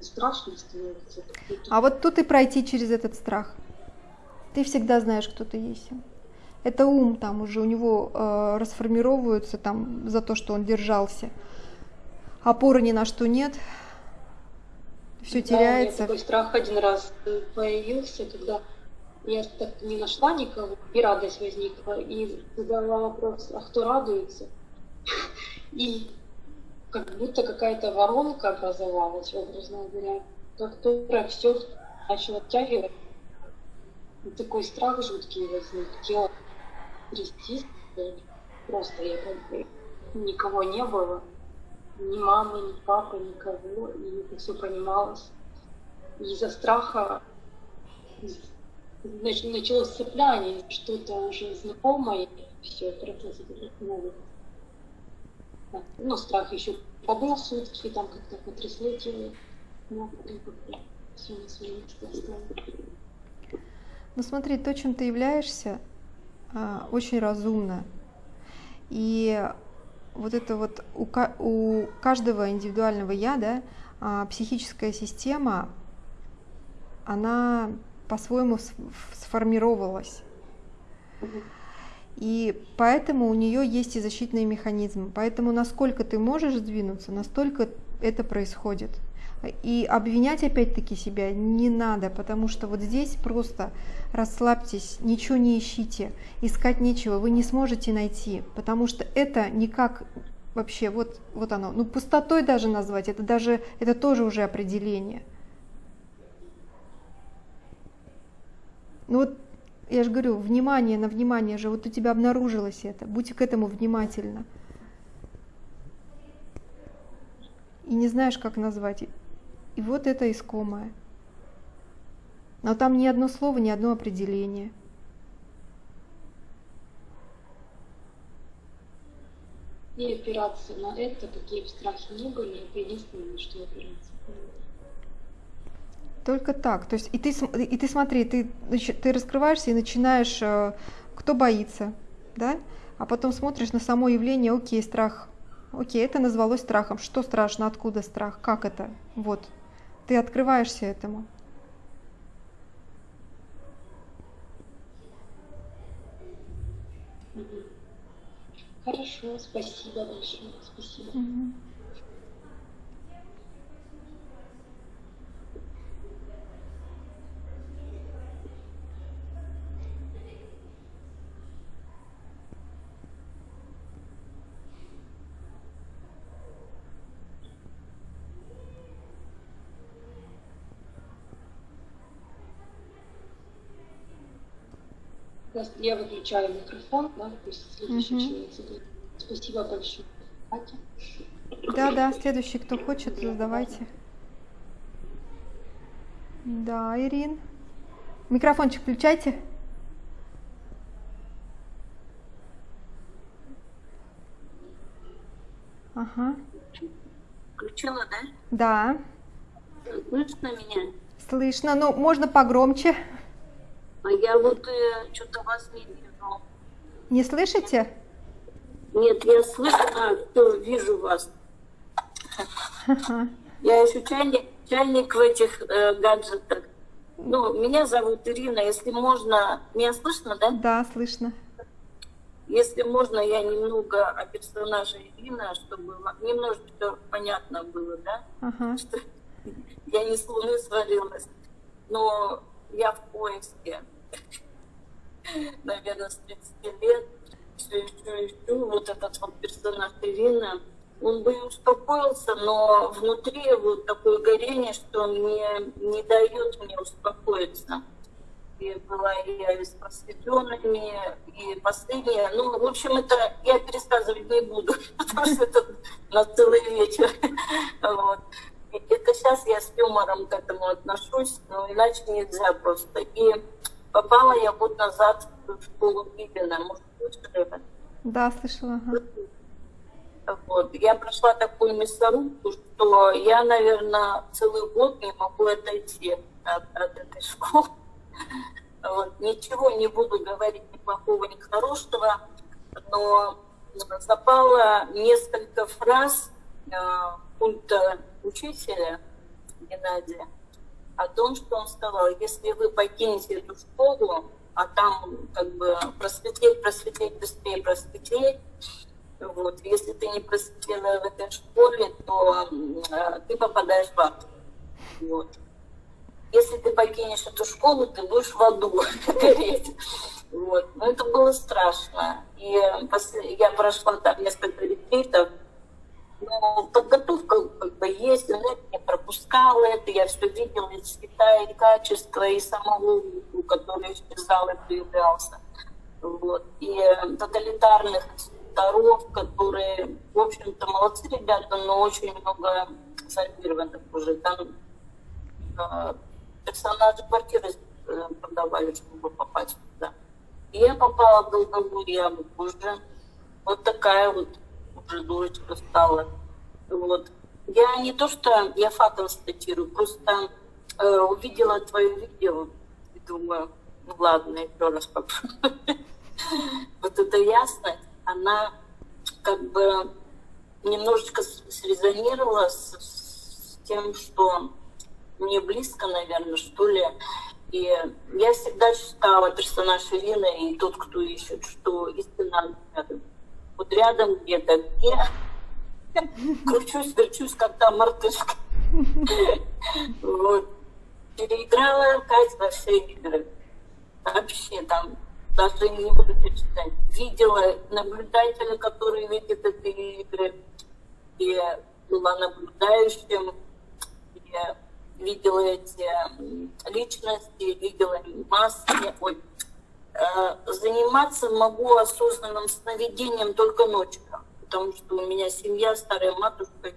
страшно становится. А вот тут и пройти через этот страх. Ты всегда знаешь, кто ты есть. Это ум там уже у него э, расформировываются там за то, что он держался. Опоры ни на что нет. Все да, теряется. У меня такой страх один раз появился, когда я так не нашла никого, и радость возникла. И задала вопрос, а кто радуется? И как будто какая-то воронка образовалась, образно говоря, которая все начала оттягивать. Такой страх жуткий возник. Тело трястись. Просто я как бы никого не было. Ни мамы, ни папы, никого. И это все понималось. Из-за страха началось цепляние, что-то уже знакомое, все, процесс новый. Ну, страх еще побыл сутки, там как-то потрясло тело, как-то все на месте оставили. Ну смотри, то, чем ты являешься, а, очень разумно. И вот это вот у, у каждого индивидуального я, да, а, психическая система, она по-своему сформировалась. И поэтому у нее есть и защитные механизмы. Поэтому насколько ты можешь сдвинуться, настолько это происходит. И обвинять опять-таки себя не надо, потому что вот здесь просто расслабьтесь, ничего не ищите, искать нечего, вы не сможете найти, потому что это никак вообще, вот, вот оно, ну пустотой даже назвать, это даже, это тоже уже определение. Ну вот, я же говорю, внимание на внимание же, вот у тебя обнаружилось это, будь к этому внимательна. И не знаешь, как назвать. И вот это искомое. Но там ни одно слово, ни одно определение. И опираться на это, какие бы страхи ни были, это единственное, что опираться. Только так. То есть и ты, и ты смотри, ты, ты раскрываешься и начинаешь, э, кто боится, да? А потом смотришь на само явление, окей, страх. Окей, это назвалось страхом. Что страшно, откуда страх, как это? Вот, ты открываешься этому. Хорошо, спасибо большое. Спасибо. Угу. Я выключаю микрофон, да, пусть следующий угу. человек задает. Спасибо большое. Да, да, следующий, кто хочет, задавайте. Да, Ирин. Микрофончик включайте. Ага. Включила, да? Да. Слышно меня? Слышно, но можно погромче. А я вот э, что-то вас не вижу. Не слышите? Нет, я слышу, а, то вижу вас. Я еще чайник, чайник в этих э, гаджетах. Ну, меня зовут Ирина, если можно... Меня слышно, да? Да, слышно. Если можно, я немного о персонаже Ирина, чтобы немножечко понятно было, да? Ага. Что я не с луны свалилась. Но я в поиске, наверное, с 30 лет, все еще ищу вот этот вот персонаж Ирины. Он бы успокоился, но внутри вот такое горение, что мне не дает мне успокоиться. И была и с просветленными, и последняя. Ну, в общем, это я пересказывать не буду, потому что это на целый вечер. Вот. Это сейчас я с юмором к этому отношусь, но иначе нельзя просто. И попала я год назад в школу Бибина. Может, слышали? Да, слышала. Ага. Вот. Я прошла такую мясорубку, что я, наверное, целый год не могу отойти от, от этой школы. Вот. Ничего не буду говорить ни плохого, ни хорошего, но запало несколько фраз э, пункта учителя Геннадия о том, что он сказал, если вы покинете эту школу, а там как бы просветлеть, просветлеть, быстрее просветлеть. Вот. Если ты не просветлела в этой школе, то э, ты попадаешь в ад. Вот. Если ты покинешь эту школу, ты будешь в аду гореть. Вот. Но это было страшно. И я прошла там несколько ретритов, но подготовка как бы есть, но я не пропускала это, я все видела, и цвета, и качество, и самого который исчезал и появлялся. Вот. И тоталитарных инструкторов, которые, в общем-то, молодцы ребята, но очень много зомбированных уже. Там э, персонажи квартиры э, продавали, чтобы попасть туда. И я попала в долговую яму уже. Вот такая вот уже дурочка стала. Вот. Я не то, что я фактом статирую, просто э, увидела твое видео и думаю, ну ладно, еще раз попробую. Вот эта ясность, она как бы немножечко срезонировала с, с тем, что мне близко, наверное, что ли. И я всегда читала персонаж Ирины и тот, кто ищет, что истина рядом. Вот рядом где-то, где кручусь, верчусь, как та мартышка. Вот. Переиграла во все игры. Вообще там даже не буду перечислять. Видела наблюдателя, который видит эти игры. И была наблюдающим. И видела эти личности, видела маски. Ой, заниматься могу осознанным сновидением только ночью, потому что у меня семья, старая матушка,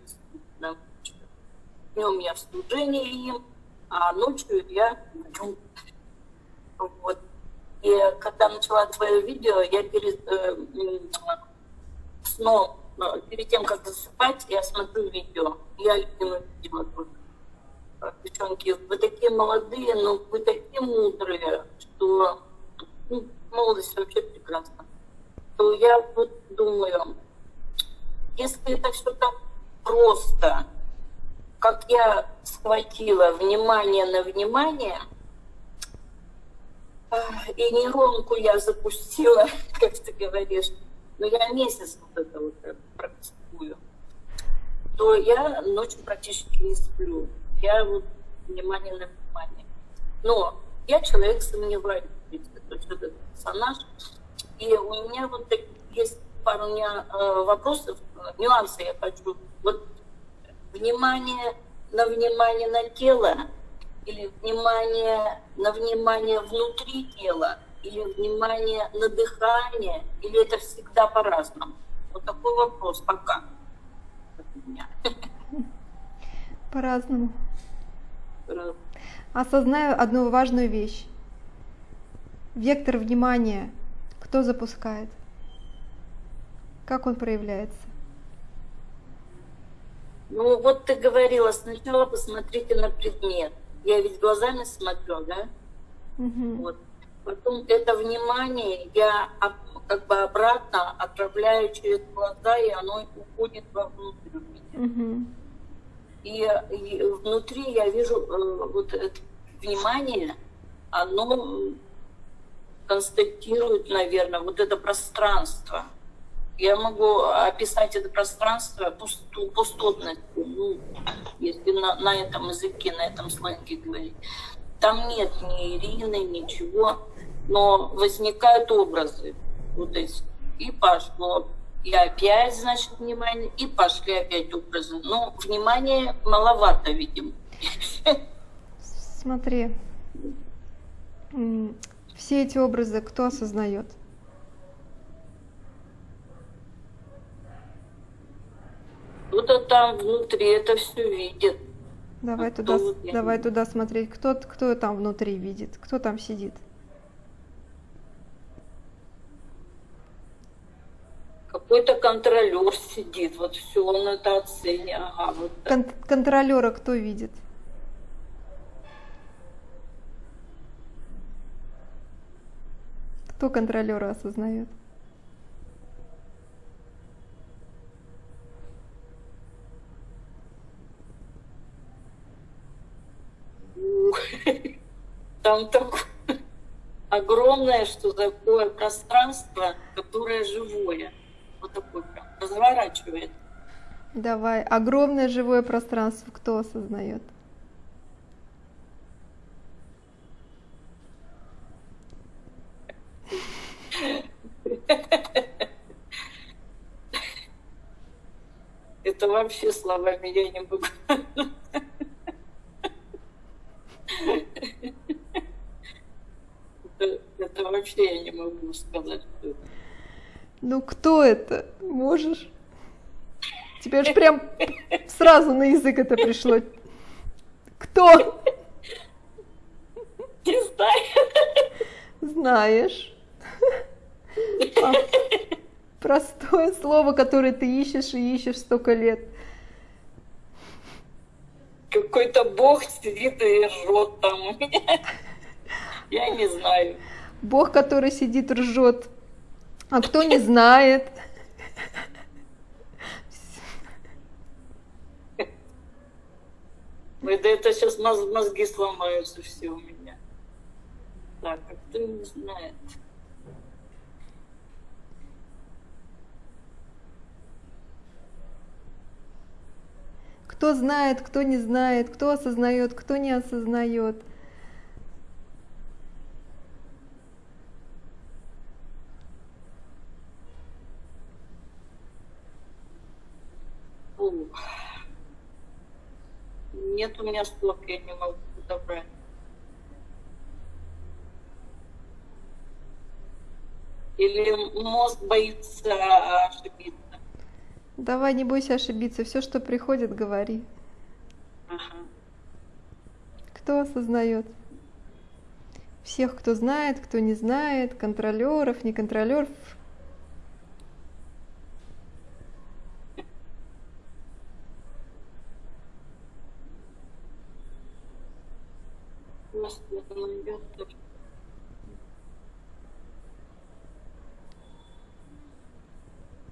днем я в служении им, а ночью я. Вот. И когда начала твое видео, я перед э, сном, э, перед тем, как засыпать, я смотрю видео. Я любимое видео девчонки, вы такие молодые, но вы такие мудрые, что ну, молодость вообще прекрасна. То я вот думаю, если это все так просто, как я схватила внимание на внимание, и нейронку я запустила, как ты говоришь, но я месяц вот это вот практикую, то я ночью практически не сплю я вот внимание на внимание. Но я человек сомневаюсь, то есть этот персонаж. И у меня вот есть пару меня, э, вопросов, нюансы я хочу. Вот внимание на внимание на тело или внимание на внимание внутри тела или внимание на дыхание, или это всегда по-разному? Вот такой вопрос пока. По-разному. Осознаю одну важную вещь. Вектор внимания кто запускает? Как он проявляется? Ну, вот ты говорила, сначала посмотрите на предмет. Я ведь глазами смотрю, да? Угу. Вот. Потом это внимание я как бы обратно отправляю через глаза, и оно уходит вовнутрь. Угу. И, и внутри я вижу э, вот это внимание, оно констатирует, наверное, вот это пространство. Я могу описать это пространство пусту, пустотностью, ну, если на, на этом языке, на этом сленге говорить. Там нет ни Ирины, ничего, но возникают образы. Вот. И пошло и опять, значит, внимание, и пошли опять образы. Но внимания маловато, видимо. Смотри, все эти образы кто осознает? Кто-то там внутри это все видит. Давай, а туда, давай туда смотреть, кто, кто там внутри видит, кто там сидит. какой-то контролер сидит, вот все, он это оценит. Ага, вот Кон контролера кто видит? Кто контролера осознает? Там такой огромное, что такое пространство, которое живое. Вот такое прям разворачивает. Давай. Огромное живое пространство кто осознает? Это вообще словами я не могу. Это, это вообще я не могу сказать. Ну кто это? Можешь? Тебе же прям сразу на язык это пришло. Кто? Не знаю. Знаешь. Простое слово, которое ты ищешь и ищешь столько лет. Какой-то бог сидит и ржет там. Я не знаю. Бог, который сидит, ржет. А кто не знает? Ой, да это сейчас мозги сломаются все у меня. Так, а кто не знает? Кто знает, кто не знает, кто осознает, кто не осознает. Фу. Нет у меня слов, я не могу подобрать. Или мозг боится ошибиться. Давай, не бойся ошибиться. Все, что приходит, говори. Ага. Кто осознает? Всех, кто знает, кто не знает, контролеров, не контролеров. Господи, найдет точно.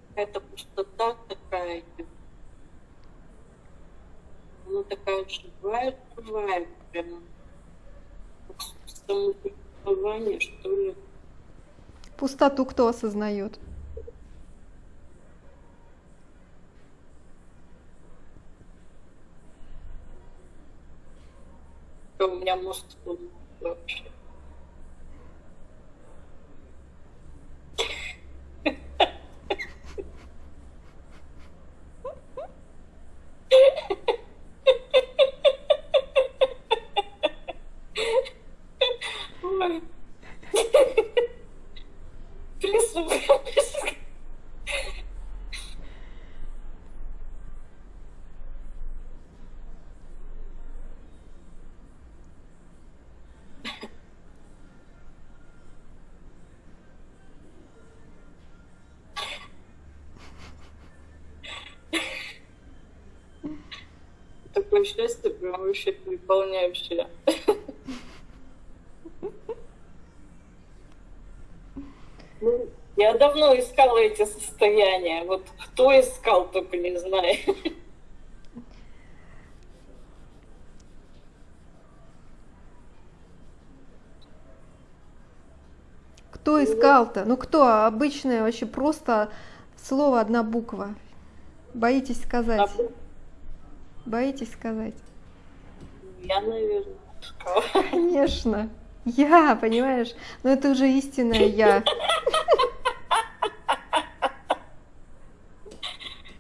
Какая-то пустота такая. идет. Она такая живая, живая, прямо. Как самосуществование, что ли. Пустоту кто осознает? Что у меня мозг тут вообще. Ой. Прислушалась. Такое счастье прям переполняющее. Ну, Я давно искала эти состояния. Вот кто искал, только не знаю. Кто искал-то? Ну кто? Обычное вообще просто слово одна буква. Боитесь сказать? Боитесь сказать? Я, наверное. Конечно. Я, понимаешь? Но это уже истинное я.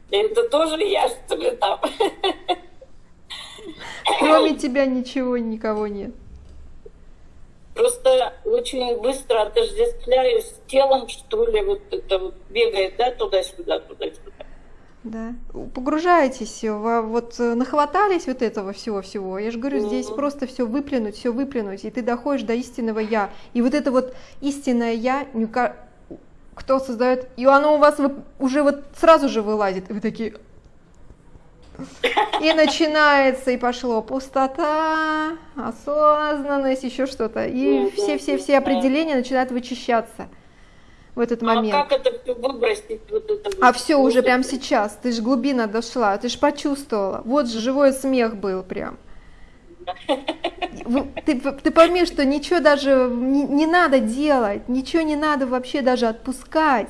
Это тоже я, что ли, там? Кроме тебя ничего, никого нет. Просто очень быстро отождествляюсь с телом, что ли, вот это вот бегает, да, туда-сюда, туда-сюда. Да. Погружаетесь, во- вот э, нахватались вот этого всего-всего. Я же говорю, здесь Мгм. просто все выплюнуть, все выплюнуть, и ты доходишь до истинного я. И вот это вот истинное я, кто создает, и оно у вас уже вот сразу же вылазит, и вы такие. И начинается, и пошло пустота, осознанность, еще что-то. И все-все-все определения начинают вычищаться в этот А момент. как это все выбросить? Вот это А все уже это. прямо сейчас, ты же глубина дошла, ты же почувствовала. Вот же живой смех был прям. ты, ты пойми, что ничего даже не, не надо делать, ничего не надо вообще даже отпускать.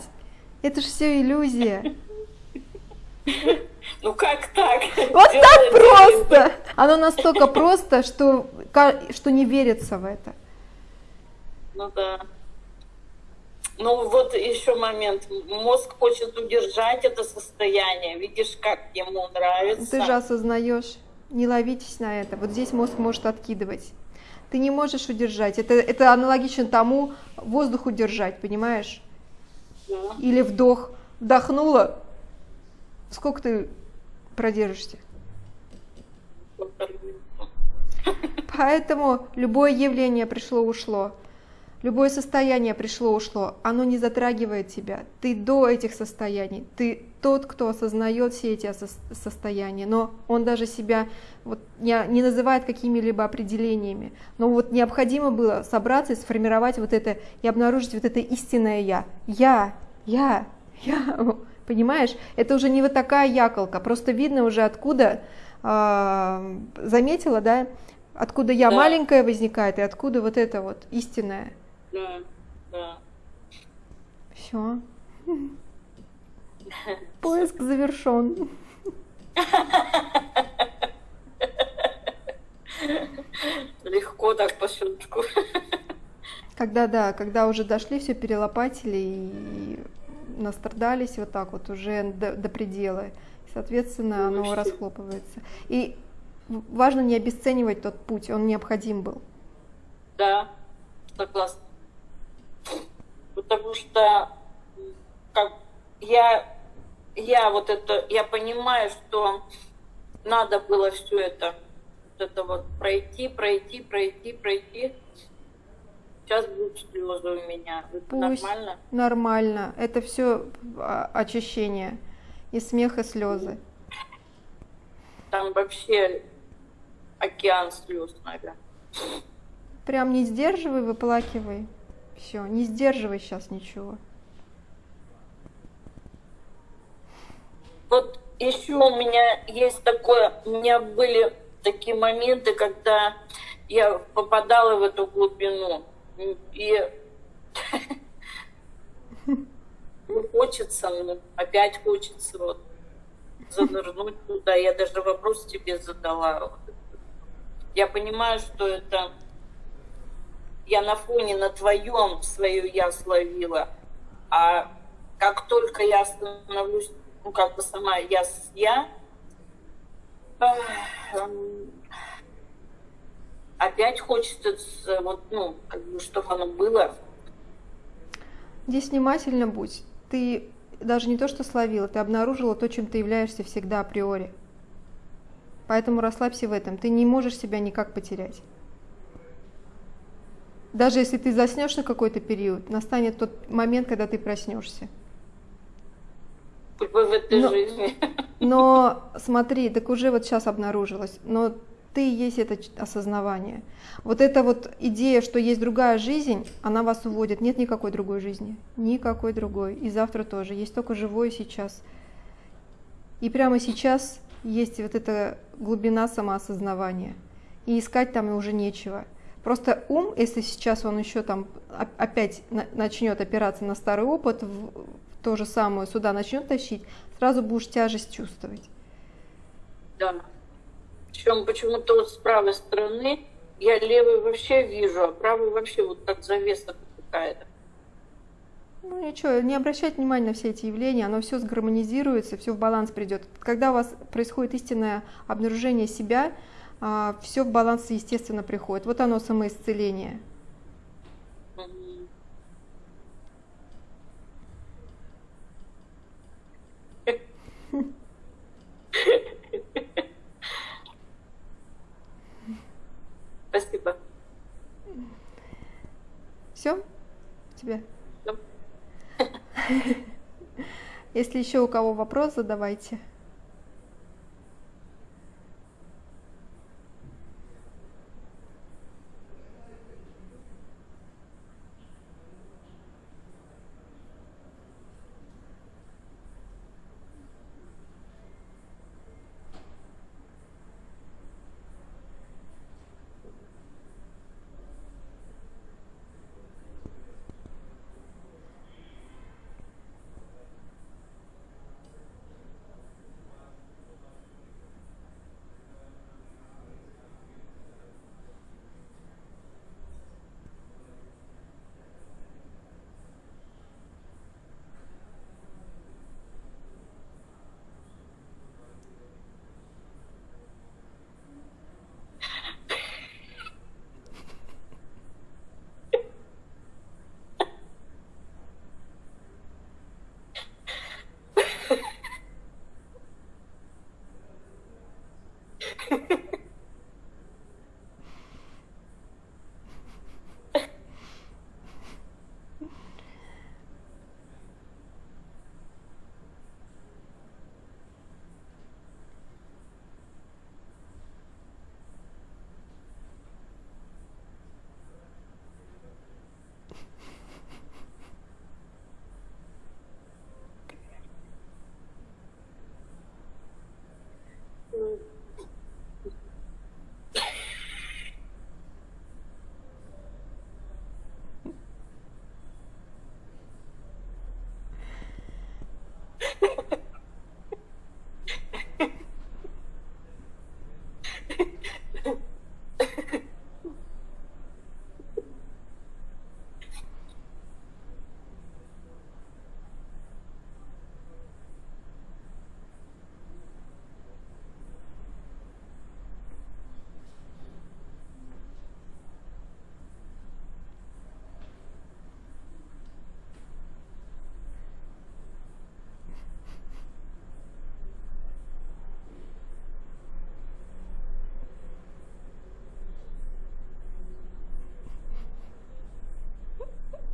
Это же все иллюзия. Ну как так? Вот так просто! Оно настолько просто, что, что не верится в это. Ну да. Ну вот еще момент. Мозг хочет удержать это состояние. Видишь, как ему нравится. Ты же осознаешь. Не ловитесь на это. Вот здесь мозг может откидывать. Ты не можешь удержать. Это, это аналогично тому воздух удержать, понимаешь? Да. Или вдох. Вдохнула. Сколько ты продержишься? Поэтому любое явление пришло-ушло. Любое состояние пришло-ушло, оно не затрагивает тебя. Ты до этих состояний, ты тот, кто осознает все эти состояния, но он даже себя вот не, не называет какими-либо определениями. Но вот необходимо было собраться и сформировать вот это, и обнаружить вот это истинное «я». «Я», «я», «я». Понимаешь? Это уже не вот такая яколка, просто видно уже откуда, э, заметила, да, откуда я да. маленькая возникает и откуда вот это вот истинное. Да, да. Все. Поиск завершен. Легко так по щелчку. Когда, да, когда уже дошли, все перелопатили и настрадались вот так вот уже до, до предела. Соответственно, ну, оно расхлопывается. И важно не обесценивать тот путь, он необходим был. Да, согласна потому что как я, я вот это, я понимаю, что надо было все это, вот это вот пройти, пройти, пройти, пройти. Сейчас будут слезы у меня. Это Пусть нормально? Нормально. Это все а, очищение. И смех, и слезы. Там вообще океан слез, наверное. Прям не сдерживай, выплакивай. Все, не сдерживай сейчас ничего. Вот еще у меня есть такое, у меня были такие моменты, когда я попадала в эту глубину. И хочется, ну, опять хочется вот занырнуть туда. Я даже вопрос тебе задала. Я понимаю, что это я на фоне на твоем свое я словила, а как только я становлюсь, ну, как бы сама я я, опять хочется, вот, ну, как бы, чтобы оно было. Здесь внимательно будь. Ты даже не то, что словила, ты обнаружила то, чем ты являешься всегда априори. Поэтому расслабься в этом. Ты не можешь себя никак потерять. Даже если ты заснешь на какой-то период, настанет тот момент, когда ты проснешься. В этой но, жизни. Но смотри, так уже вот сейчас обнаружилось, но ты есть это осознавание. Вот эта вот идея, что есть другая жизнь, она вас уводит. Нет никакой другой жизни. Никакой другой. И завтра тоже. Есть только живое сейчас. И прямо сейчас есть вот эта глубина самоосознавания. И искать там уже нечего. Просто ум, если сейчас он еще там опять начнет опираться на старый опыт, в то же самое сюда начнет тащить, сразу будешь тяжесть чувствовать. Да. Причем почему-то вот с правой стороны я левый вообще вижу, а правый вообще вот как завеса какая-то. Ну ничего, не обращать внимания на все эти явления, оно все сгармонизируется, все в баланс придет. Когда у вас происходит истинное обнаружение себя, все в баланс естественно приходит. Вот оно самоисцеление. Спасибо. Все? Тебе? Если еще у кого вопрос, задавайте.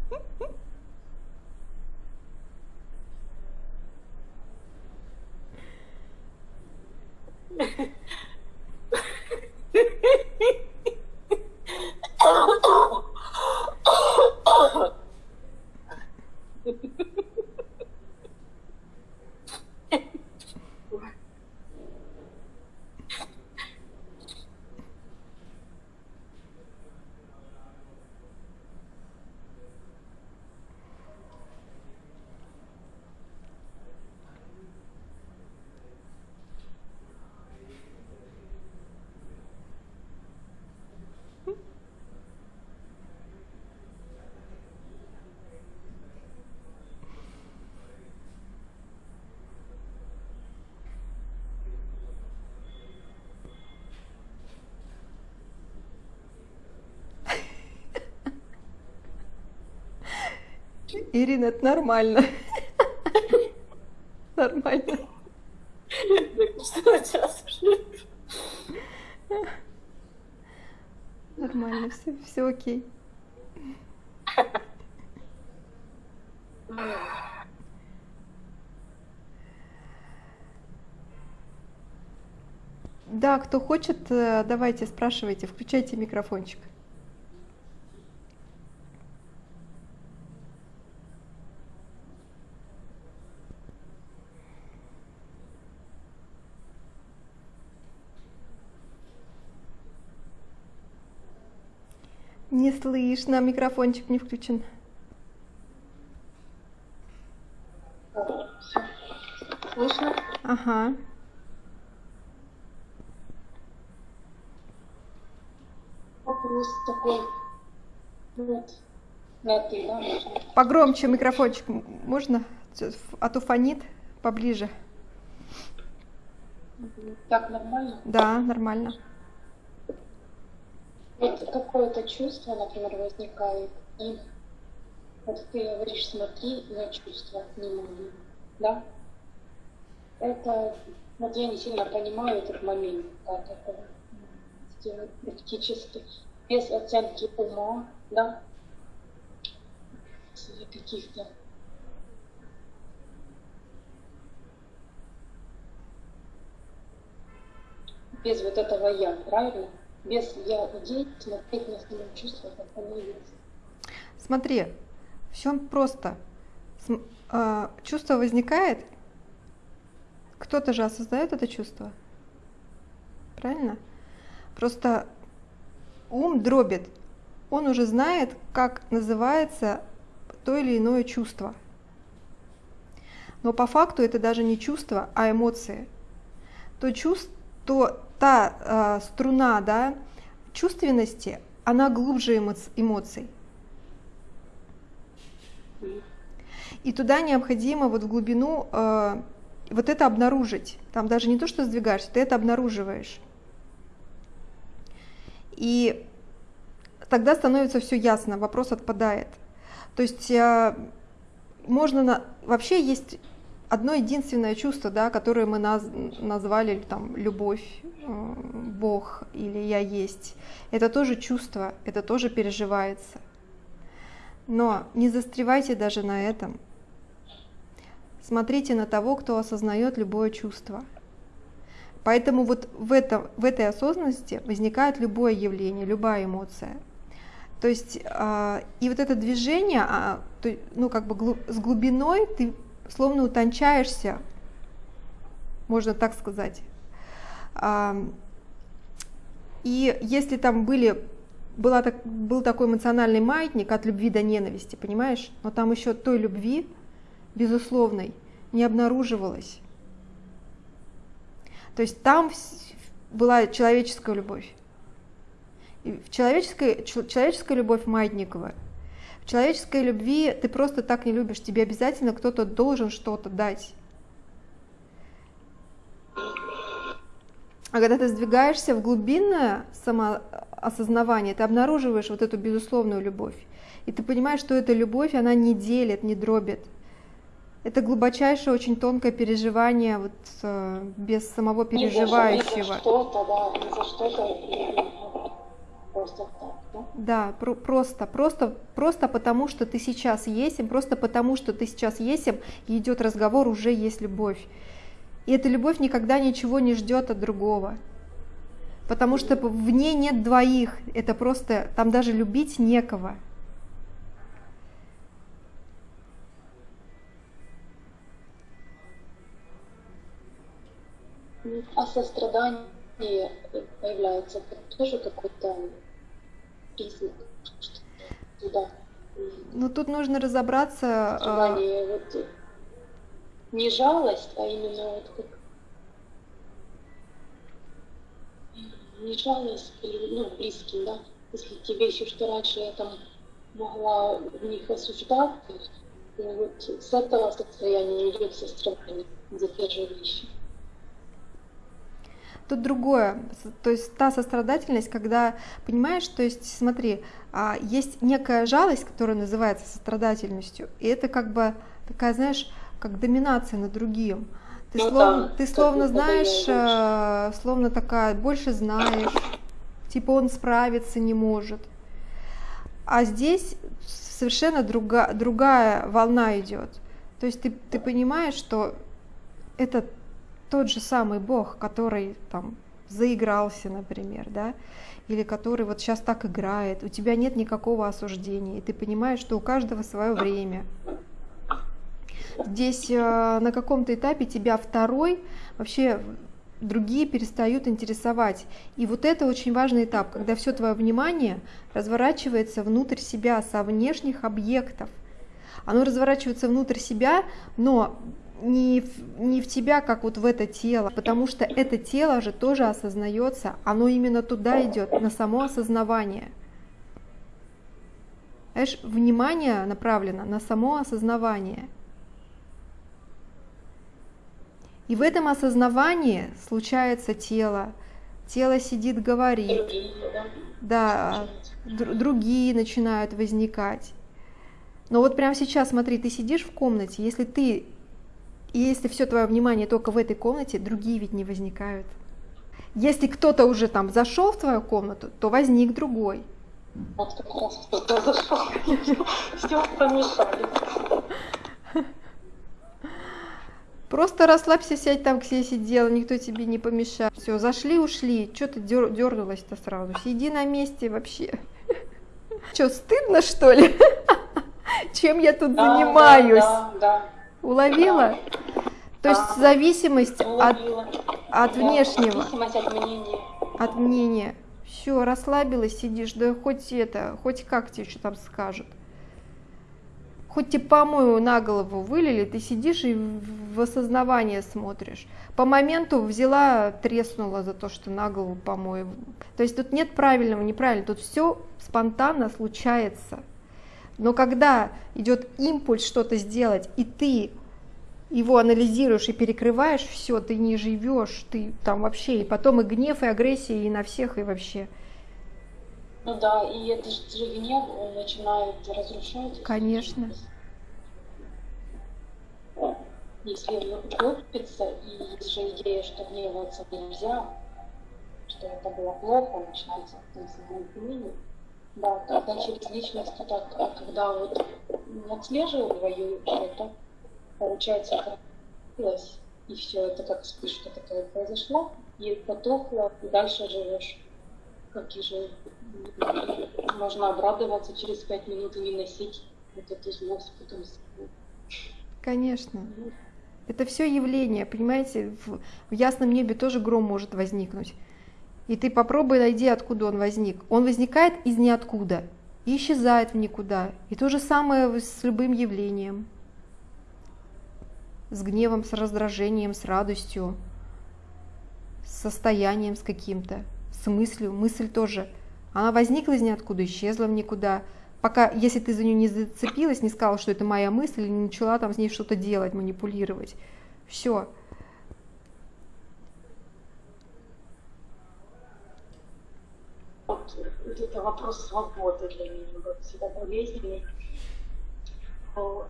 フフフ。Ирина, это нормально. Нормально. Нормально, все, все окей. Да, кто хочет, э, давайте спрашивайте, включайте микрофончик. Не слышно, микрофончик не включен. Слышно? Ага. Вопрос такой. Вот. На ты, да, можно? Погромче микрофончик можно? А то фонит поближе. Так нормально? Да, нормально. Вот какое-то чувство, например, возникает, и вот ты говоришь, смотри, я чувства не могу, да? Это, вот я не сильно понимаю этот момент, как это сделать практически, без оценки ума, да? Каких-то без вот этого я, правильно? Без я идей смотреть на свои чувства, как они есть. Смотри, все просто. А, чувство возникает, кто-то же осознает это чувство. Правильно? Просто ум дробит. Он уже знает, как называется то или иное чувство. Но по факту это даже не чувство, а эмоции. То чувство, то та э, струна да, чувственности, она глубже эмоций. И туда необходимо вот в глубину э, вот это обнаружить. Там даже не то, что сдвигаешься, ты это обнаруживаешь. И тогда становится все ясно, вопрос отпадает. То есть э, можно на... вообще есть одно единственное чувство, да, которое мы наз... назвали там любовь, Бог или я есть. Это тоже чувство, это тоже переживается. Но не застревайте даже на этом. Смотрите на того, кто осознает любое чувство. Поэтому вот в, этом, в этой осознанности возникает любое явление, любая эмоция. То есть, э, и вот это движение, то, ну как бы с глубиной ты словно утончаешься, можно так сказать. И если там были была был такой эмоциональный маятник от любви до ненависти, понимаешь? Но там еще той любви, безусловной, не обнаруживалось. То есть там была человеческая любовь. И в человеческой, человеческая любовь маятниковая. В человеческой любви ты просто так не любишь, тебе обязательно кто-то должен что-то дать. А когда ты сдвигаешься в глубинное самоосознавание, ты обнаруживаешь вот эту безусловную любовь. И ты понимаешь, что эта любовь, она не делит, не дробит. Это глубочайшее, очень тонкое переживание вот э, без самого переживающего. Не за, что-то, да, не за что-то, просто так, да? Да, про- просто, просто, просто потому, что ты сейчас есть, просто потому, что ты сейчас есть, и идет разговор, уже есть любовь. И эта любовь никогда ничего не ждет от другого. Потому что в ней нет двоих. Это просто, там даже любить некого. А сострадание появляется тоже какой-то признак, что да. Ну тут нужно разобраться. А, сострадание, вот не жалость, а именно вот как не жалость ну, близким, да, если те вещи, что раньше я там могла в них осуждать, то вот с этого состояния идет сострадание за те же вещи. Тут другое, то есть та сострадательность, когда понимаешь, то есть смотри, а, есть некая жалость, которая называется сострадательностью, и это как бы такая, знаешь, как доминация над другим. Ты, ну, словно, да, ты словно знаешь, э, словно такая, больше знаешь, типа он справиться не может. А здесь совершенно друга, другая волна идет. То есть ты, ты понимаешь, что это тот же самый Бог, который там заигрался, например, да, или который вот сейчас так играет, у тебя нет никакого осуждения, и ты понимаешь, что у каждого свое время. Здесь э, на каком-то этапе тебя второй вообще другие перестают интересовать. И вот это очень важный этап, когда все твое внимание разворачивается внутрь себя со внешних объектов. Оно разворачивается внутрь себя, но не в, не в тебя, как вот в это тело, потому что это тело же тоже осознается, оно именно туда идет, на само осознавание. Знаешь, внимание направлено на само осознавание – И в этом осознавании случается тело. Тело сидит, говорит. Да, другие начинают возникать. Но вот прямо сейчас, смотри, ты сидишь в комнате, если ты, если все твое внимание только в этой комнате, другие ведь не возникают. Если кто-то уже там зашел в твою комнату, то возник другой. Вот как раз кто-то зашел. Все помешали. Просто расслабься, сядь там, где сидела, никто тебе не помешает. Все, зашли, ушли. Что ты дер дернулась-то сразу? Сиди на месте вообще. Что, стыдно, что ли? Чем я тут да, занимаюсь? Да, да. Уловила? То есть зависимость от, от внешнего. Зависимость от мнения. От мнения. Все, расслабилась, сидишь, да хоть это, хоть как тебе что там скажут хоть тебе помою на голову вылили, ты сидишь и в осознавание смотришь. По моменту взяла, треснула за то, что на голову помою. То есть тут нет правильного, неправильного, тут все спонтанно случается. Но когда идет импульс что-то сделать, и ты его анализируешь и перекрываешь, все, ты не живешь, ты там вообще, и потом и гнев, и агрессия, и на всех, и вообще. Ну да, и это же гнев начинает разрушать. Конечно. Если копится, и есть же идея, что гневаться нельзя, что это было плохо, начинается самообвинение. Да, тогда через личность, так, а когда вот не отслеживаю что-то, получается, это и все, это как вспышка такая произошла, и потухло, и дальше живешь. Как и же можно обрадоваться через пять минут и не носить вот эту злость потом с Конечно. Это все явление, понимаете, в, в ясном небе тоже гром может возникнуть. И ты попробуй найди, откуда он возник. Он возникает из ниоткуда и исчезает в никуда. И то же самое с любым явлением. С гневом, с раздражением, с радостью, с состоянием с каким-то, с мыслью. Мысль тоже. Она возникла из ниоткуда, исчезла в никуда. Пока, если ты за нее не зацепилась, не сказала, что это моя мысль, не начала там с ней что-то делать, манипулировать. Все. вот это вопрос свободы для меня был всегда болезненный.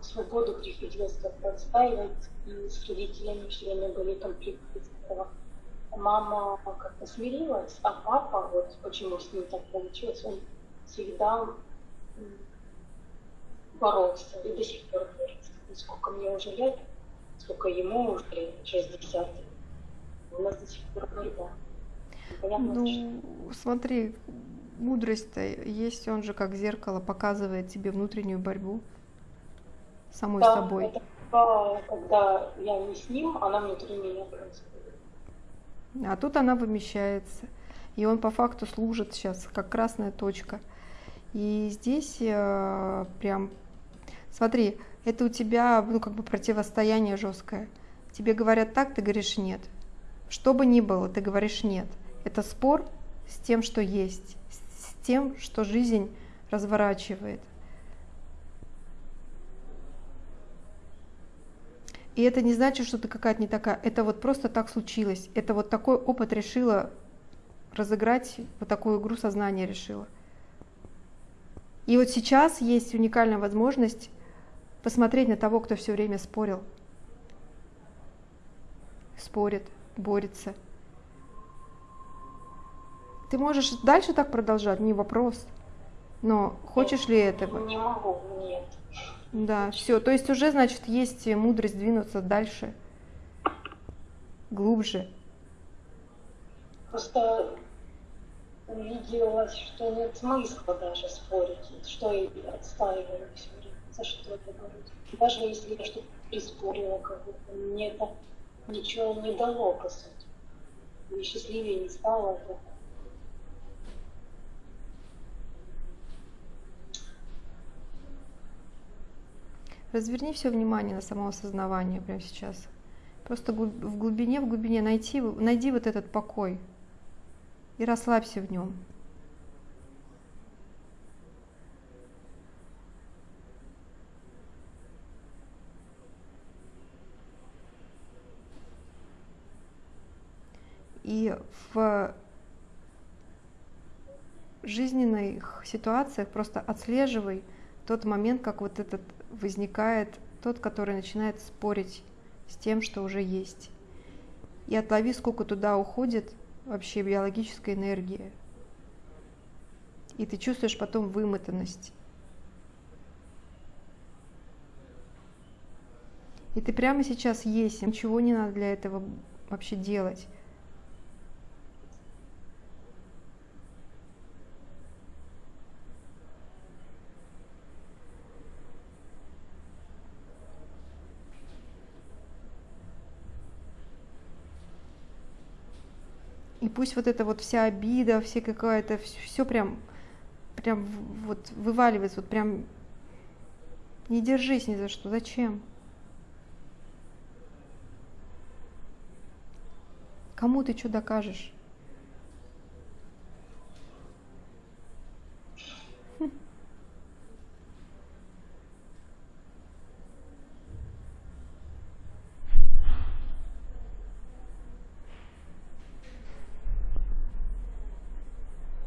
Свободу приходилось как-то отстаивать, и с родителями все время были конфликты этого. Мама как-то смирилась, а папа, вот почему с ним так получилось, он всегда боролся и до сих пор борется. Сколько мне уже лет, сколько ему уже 60, у нас до сих пор борьба. Понятно, ну, что... смотри, мудрость-то есть, он же как зеркало показывает тебе внутреннюю борьбу самой да, собой. Это когда я не с ним, она внутри меня происходит. А тут она вымещается. И он по факту служит сейчас как красная точка. И здесь э, прям, смотри, это у тебя, ну, как бы противостояние жесткое. Тебе говорят так, ты говоришь нет. Что бы ни было, ты говоришь нет. Это спор с тем, что есть тем, что жизнь разворачивает. И это не значит, что ты какая-то не такая. Это вот просто так случилось. Это вот такой опыт решила разыграть, вот такую игру сознания решила. И вот сейчас есть уникальная возможность посмотреть на того, кто все время спорил. Спорит, борется. Ты можешь дальше так продолжать, не вопрос. Но хочешь ли этого? Не могу, нет. Да, все. То есть уже, значит, есть мудрость двинуться дальше, глубже. Просто увиделось, что нет смысла даже спорить, что я отстаиваю все время, за что это говорить. Даже если я что-то приспорила, будто мне это ничего не дало, по сути. Ни счастливее не стало, это Разверни все внимание на самоосознавание прямо сейчас. Просто в глубине, в глубине найти, найди вот этот покой и расслабься в нем. И в жизненных ситуациях просто отслеживай тот момент, как вот этот возникает тот, который начинает спорить с тем, что уже есть. И отлови, сколько туда уходит вообще биологической энергии. И ты чувствуешь потом вымотанность. И ты прямо сейчас есть, ничего не надо для этого вообще делать. И пусть вот эта вот вся обида, все какая-то, все прям, прям вот вываливается, вот прям не держись ни за что. Зачем? Кому ты что докажешь?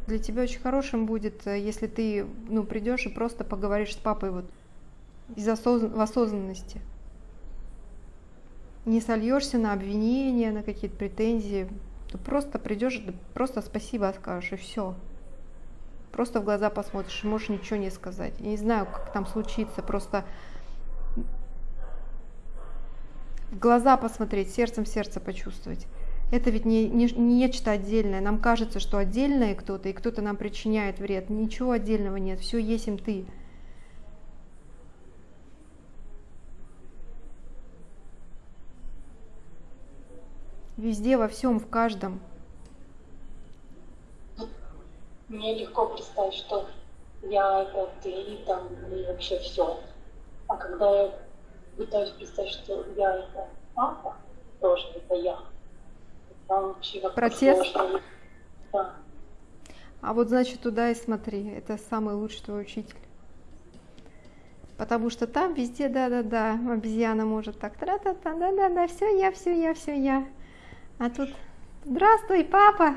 Для тебя очень хорошим будет, э, если ты ну, придешь и просто поговоришь с папой вот из осозн... в осознанности. Не сольешься на обвинения, на какие-то претензии. то просто придешь, просто спасибо скажешь, и все. Просто в глаза посмотришь, можешь ничего не сказать. Я не знаю, как там случится, просто в глаза посмотреть, сердцем сердце почувствовать. Это ведь не, не, не нечто отдельное. Нам кажется, что отдельное кто-то, и кто-то нам причиняет вред. Ничего отдельного нет, все есть ты. Везде, во всем, в каждом. Мне легко представить, что я это ты там, и вообще все. А когда я пытаюсь представить, что я это папа, тоже это я, Протест? Да. А вот значит туда и смотри, это самый лучший твой учитель. Потому что там везде да-да-да, обезьяна может так, тра-та-та, да-да-да, все я, все я, все я. А тут, здравствуй, папа.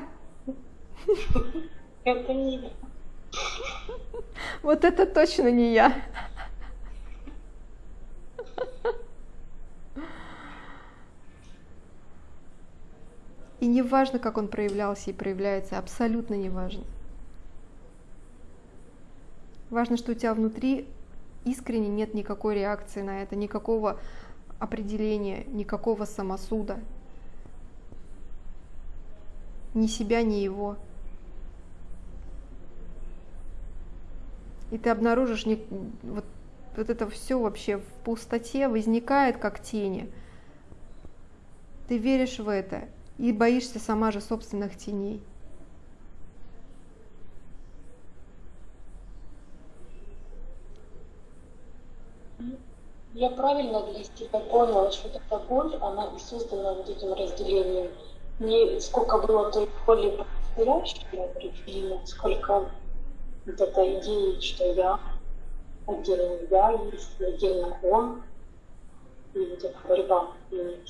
Это не я. Вот это точно не я. И не важно, как он проявлялся и проявляется, абсолютно не важно. Важно, что у тебя внутри искренне нет никакой реакции на это, никакого определения, никакого самосуда. Ни себя, ни его. И ты обнаружишь вот, вот это все вообще в пустоте возникает как тени. Ты веришь в это и боишься сама же собственных теней. Я правильно для себя поняла, что эта боль, она и создана вот этим разделением. Не сколько было той боли определено, сколько вот эта идея, что я, отдельно я есть, отдельно он, и вот эта борьба. И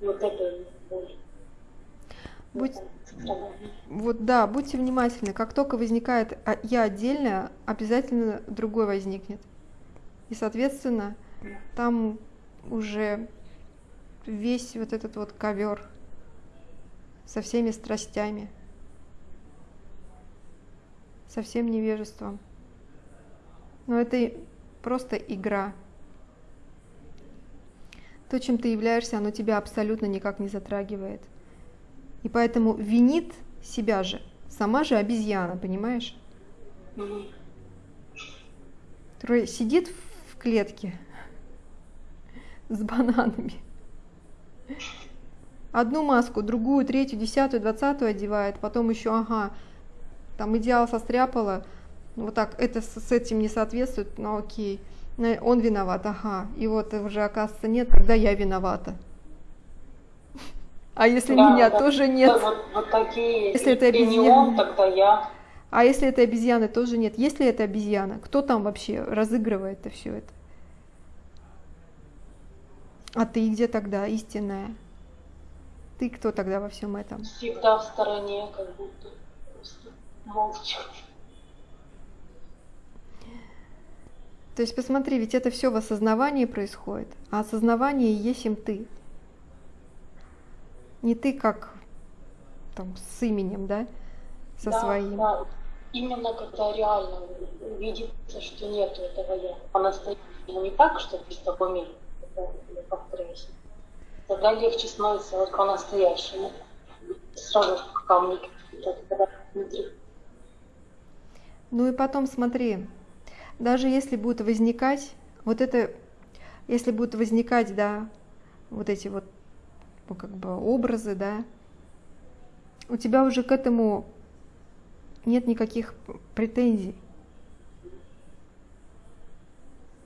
вот это и боль. Будь, вот да, будьте внимательны. Как только возникает а, я отдельное, обязательно другой возникнет. И, соответственно, там уже весь вот этот вот ковер со всеми страстями, со всем невежеством. Но это просто игра. То, чем ты являешься, оно тебя абсолютно никак не затрагивает. И поэтому винит себя же, сама же обезьяна, понимаешь? Мгм. Которая сидит в клетке с бананами. Одну маску, другую, третью, десятую, двадцатую одевает, потом еще, ага, там идеал состряпала, вот так, это с, с этим не соответствует, ну окей, Ну, он виноват, ага, и вот уже оказывается нет, тогда я виновата. А если Да, меня да. тоже нет? Да, Вот, вот такие, Если это и не обезьяна. он, тогда я. А если это обезьяны, тоже нет. Если это обезьяна, кто там вообще разыгрывает это все это? А ты где тогда, истинная? Ты кто тогда во всем этом? всегда в стороне, как будто просто молча. То есть посмотри, ведь это все в осознавании происходит, а осознавание есть им ты. Не ты как там с именем, да, со Да, своим. да. Именно когда реально видится, что нету этого я. По-настоящему не так, что ты с тобой мир, я повторяюсь. Тогда легче становится вот по-настоящему. Сразу камни какие-то внутри. Ну и потом смотри, даже если будет возникать вот это, если будут возникать, да, вот эти вот, ну, как бы образы, да, у тебя уже к этому нет никаких претензий.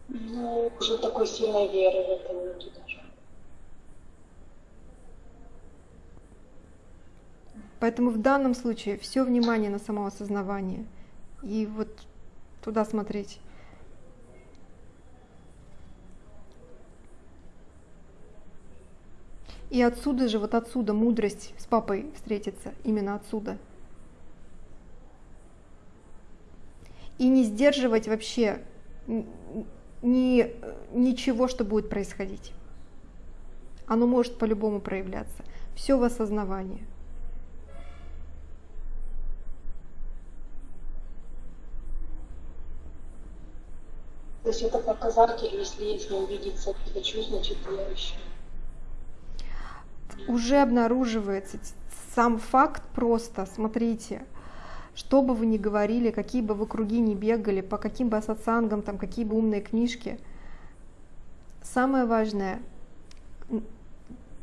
Ну, уже такой сильной веры в это нету даже. Поэтому в данном случае все внимание на самоосознавание и вот туда смотреть. И отсюда же, вот отсюда мудрость с папой встретится, именно отсюда. И не сдерживать вообще ни, ничего, что будет происходить. Оно может по-любому проявляться. Все в осознавании. То есть это показатель, если я с если увидеться, хочу, значит я еще? Уже обнаруживается сам факт просто, смотрите, что бы вы ни говорили, какие бы вы круги ни бегали, по каким бы сатсангам, там, какие бы умные книжки, самое важное,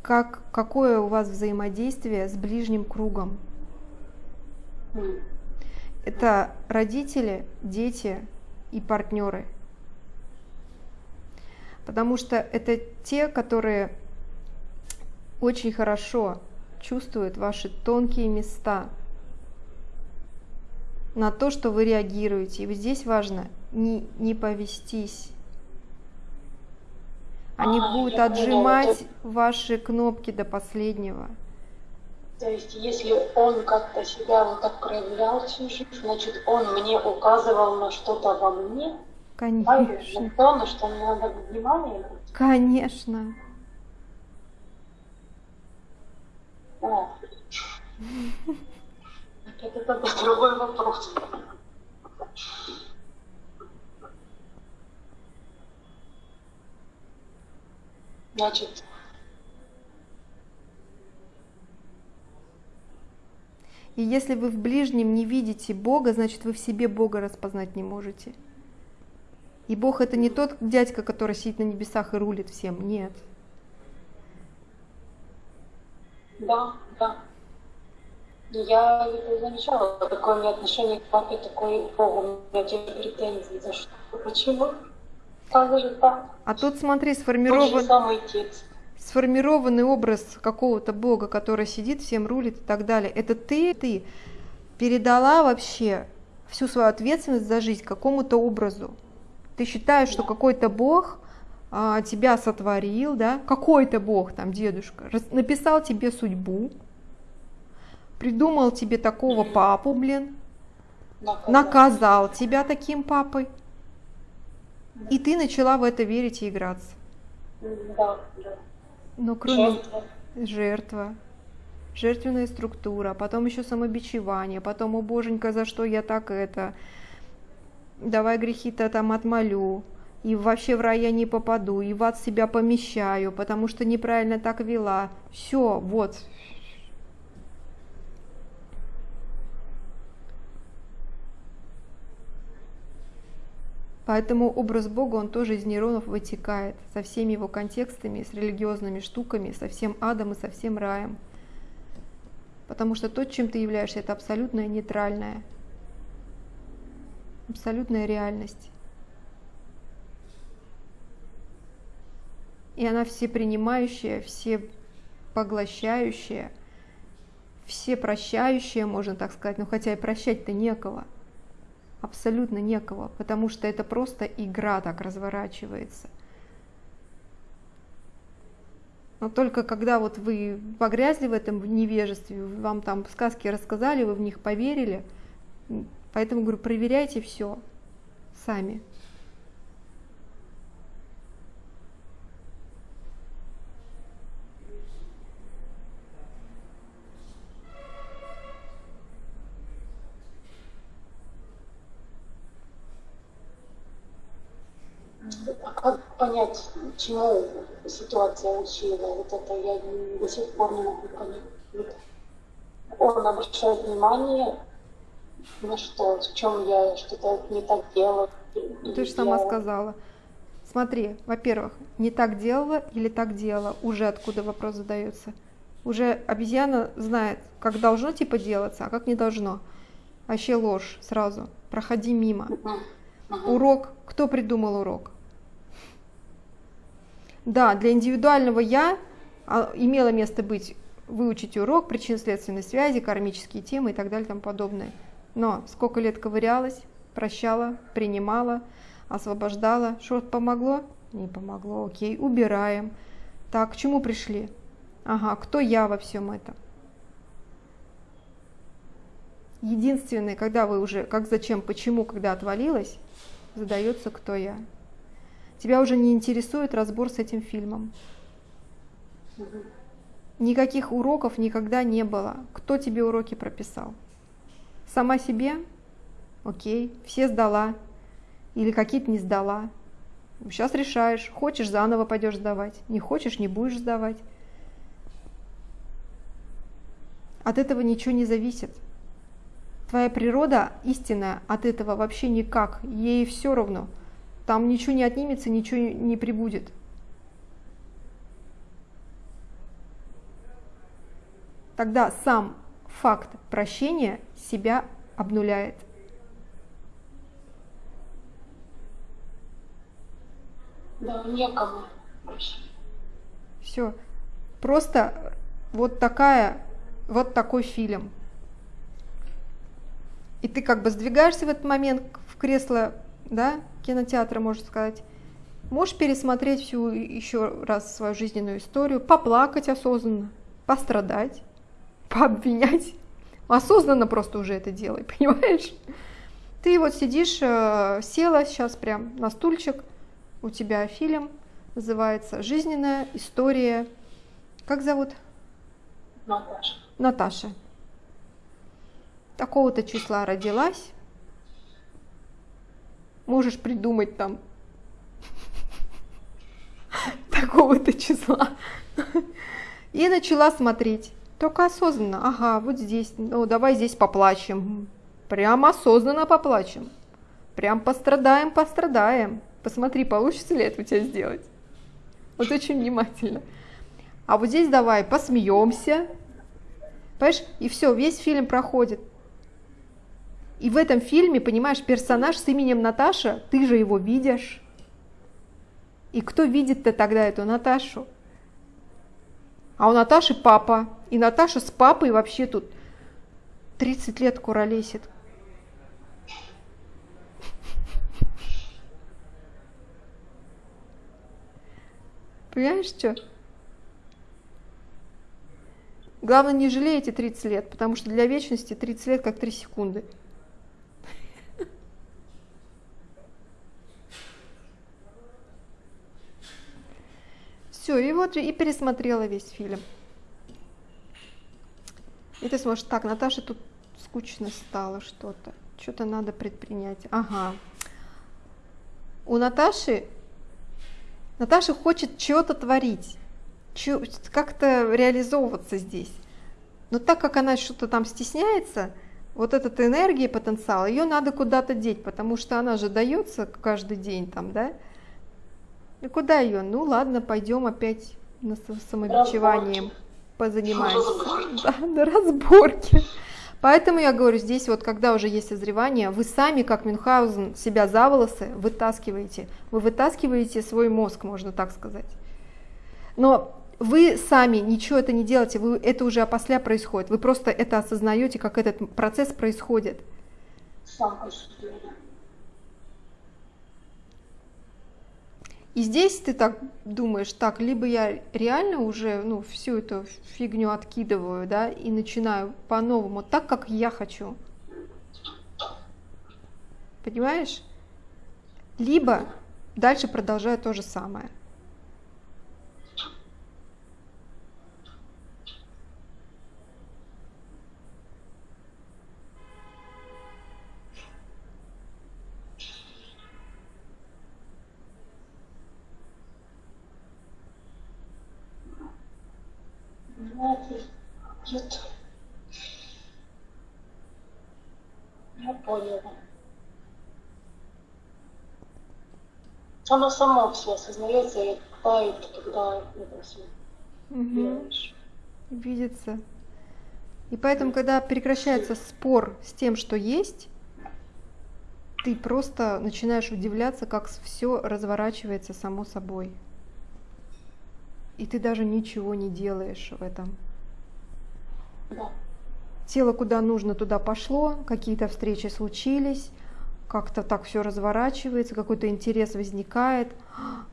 как, какое у вас взаимодействие с ближним кругом. Это родители, дети и партнеры – потому что это те, которые очень хорошо чувствуют ваши тонкие места на то, что вы реагируете. И вот здесь важно не, не повестись. Они а, будут отжимать поняла, ваши кнопки до последнего. То есть, если он как-то себя вот так проявлял всю жизнь, значит, он мне указывал на что-то во мне, Конечно. То, на что мне надо внимание. Конечно. О. Это, это другой вопрос. Значит, И если вы в ближнем не видите Бога, значит вы в себе Бога распознать не можете. И Бог это не тот дядька, который сидит на небесах и рулит всем. Нет. Да, да. Я это замечала, какое у меня отношение к папе, такое Богу. У меня те претензии. За что? Почему? Как же так? А тут смотри, сформирован... самый текст сформированный образ какого-то Бога, который сидит, всем рулит и так далее. Это ты, ты передала вообще всю свою ответственность за жизнь какому-то образу. Ты считаешь, что какой-то Бог тебя сотворил, да, какой-то Бог, там, дедушка, написал тебе судьбу, придумал тебе такого папу, блин, наказал. тебя таким папой, и ты начала в это верить и играться. Да, да. Но кроме жертва. жертва, жертвенная структура, потом еще самобичевание, потом, о боженька, за что я так это, давай грехи-то там отмолю, и вообще в рай я не попаду, и в ад себя помещаю, потому что неправильно так вела. Все, вот. Поэтому образ Бога, он тоже из нейронов вытекает, со всеми его контекстами, с религиозными штуками, со всем адом и со всем раем. Потому что то, чем ты являешься, это абсолютное нейтральное абсолютная реальность. И она все принимающая, все поглощающая, все прощающая, можно так сказать, но хотя и прощать-то некого, абсолютно некого, потому что это просто игра так разворачивается. Но только когда вот вы погрязли в этом невежестве, вам там сказки рассказали, вы в них поверили, Поэтому говорю, проверяйте все сами. Понять, чему ситуация учила? Вот это я до сих пор не могу понять. Он обращает внимание ну что, в чем я что-то не так делала? Ты же сама сказала. Смотри, во-первых, не так делала или так делала, уже откуда вопрос задается. Уже обезьяна знает, как должно типа делаться, а как не должно. Вообще ложь сразу. Проходи мимо. Урок. Кто придумал урок? Да, для индивидуального я а, имело место быть выучить урок, причинно-следственной связи, кармические темы и так далее и тому подобное. Но сколько лет ковырялась, прощала, принимала, освобождала. Что помогло? Не помогло. Окей, убираем. Так, к чему пришли? Ага, кто я во всем этом? Единственное, когда вы уже, как, зачем, почему, когда отвалилась, задается, кто я. Тебя уже не интересует разбор с этим фильмом. Никаких уроков никогда не было. Кто тебе уроки прописал? Сама себе? Окей. Все сдала. Или какие-то не сдала. Сейчас решаешь, хочешь заново пойдешь сдавать, не хочешь, не будешь сдавать. От этого ничего не зависит. Твоя природа истинная от этого вообще никак, ей все равно. Там ничего не отнимется, ничего не прибудет. Тогда сам факт прощения себя обнуляет. Да, некому. Все. Просто вот такая, вот такой фильм. И ты как бы сдвигаешься в этот момент в кресло, да, кинотеатра, можно сказать. Можешь пересмотреть всю еще раз свою жизненную историю, поплакать осознанно, пострадать, пообвинять. Осознанно просто уже это делай, понимаешь? Ты вот сидишь, э, села сейчас прям на стульчик, у тебя фильм, называется «Жизненная история». Как зовут? Наташа. Наташа. Такого-то числа родилась. Можешь придумать там такого-то числа. И начала смотреть. Только осознанно. Ага, вот здесь. Ну, давай здесь поплачем. Прям осознанно поплачем. Прям пострадаем, пострадаем. Посмотри, получится ли это у тебя сделать. Вот очень внимательно. А вот здесь давай посмеемся. Понимаешь? И все, весь фильм проходит. И в этом фильме, понимаешь, персонаж с именем Наташа, ты же его видишь. И кто видит-то тогда эту Наташу? А у Наташи папа. И Наташа с папой вообще тут 30 лет куролесит. Понимаешь, что? Главное, не жалейте 30 лет, потому что для вечности 30 лет как 3 секунды. Все, и вот и пересмотрела весь фильм. И ты сможешь, так, Наташа, тут скучно стало что-то, что-то надо предпринять. Ага. У Наташи Наташа хочет чего-то творить, как-то реализовываться здесь. Но так как она что-то там стесняется, вот эта энергия, потенциал, ее надо куда-то деть, потому что она же дается каждый день там, да? И куда ее? Ну ладно, пойдем опять на самобичеванием позанимаемся. Да, на разборке. Поэтому я говорю, здесь вот, когда уже есть созревание, вы сами, как Мюнхгаузен, себя за волосы вытаскиваете. Вы вытаскиваете свой мозг, можно так сказать. Но вы сами ничего это не делаете, вы, это уже опосля происходит. Вы просто это осознаете, как этот процесс происходит. Сам по себе. И здесь ты так думаешь, так, либо я реально уже ну, всю эту фигню откидываю, да, и начинаю по-новому, так, как я хочу. Понимаешь? Либо дальше продолжаю то же самое. Нет. Я поняла. Оно само все осознается и тает, когда это угу. Видится. И поэтому, когда прекращается спор с тем, что есть, ты просто начинаешь удивляться, как все разворачивается само собой. И ты даже ничего не делаешь в этом. Тело куда нужно, туда пошло, какие-то встречи случились, как-то так все разворачивается, какой-то интерес возникает,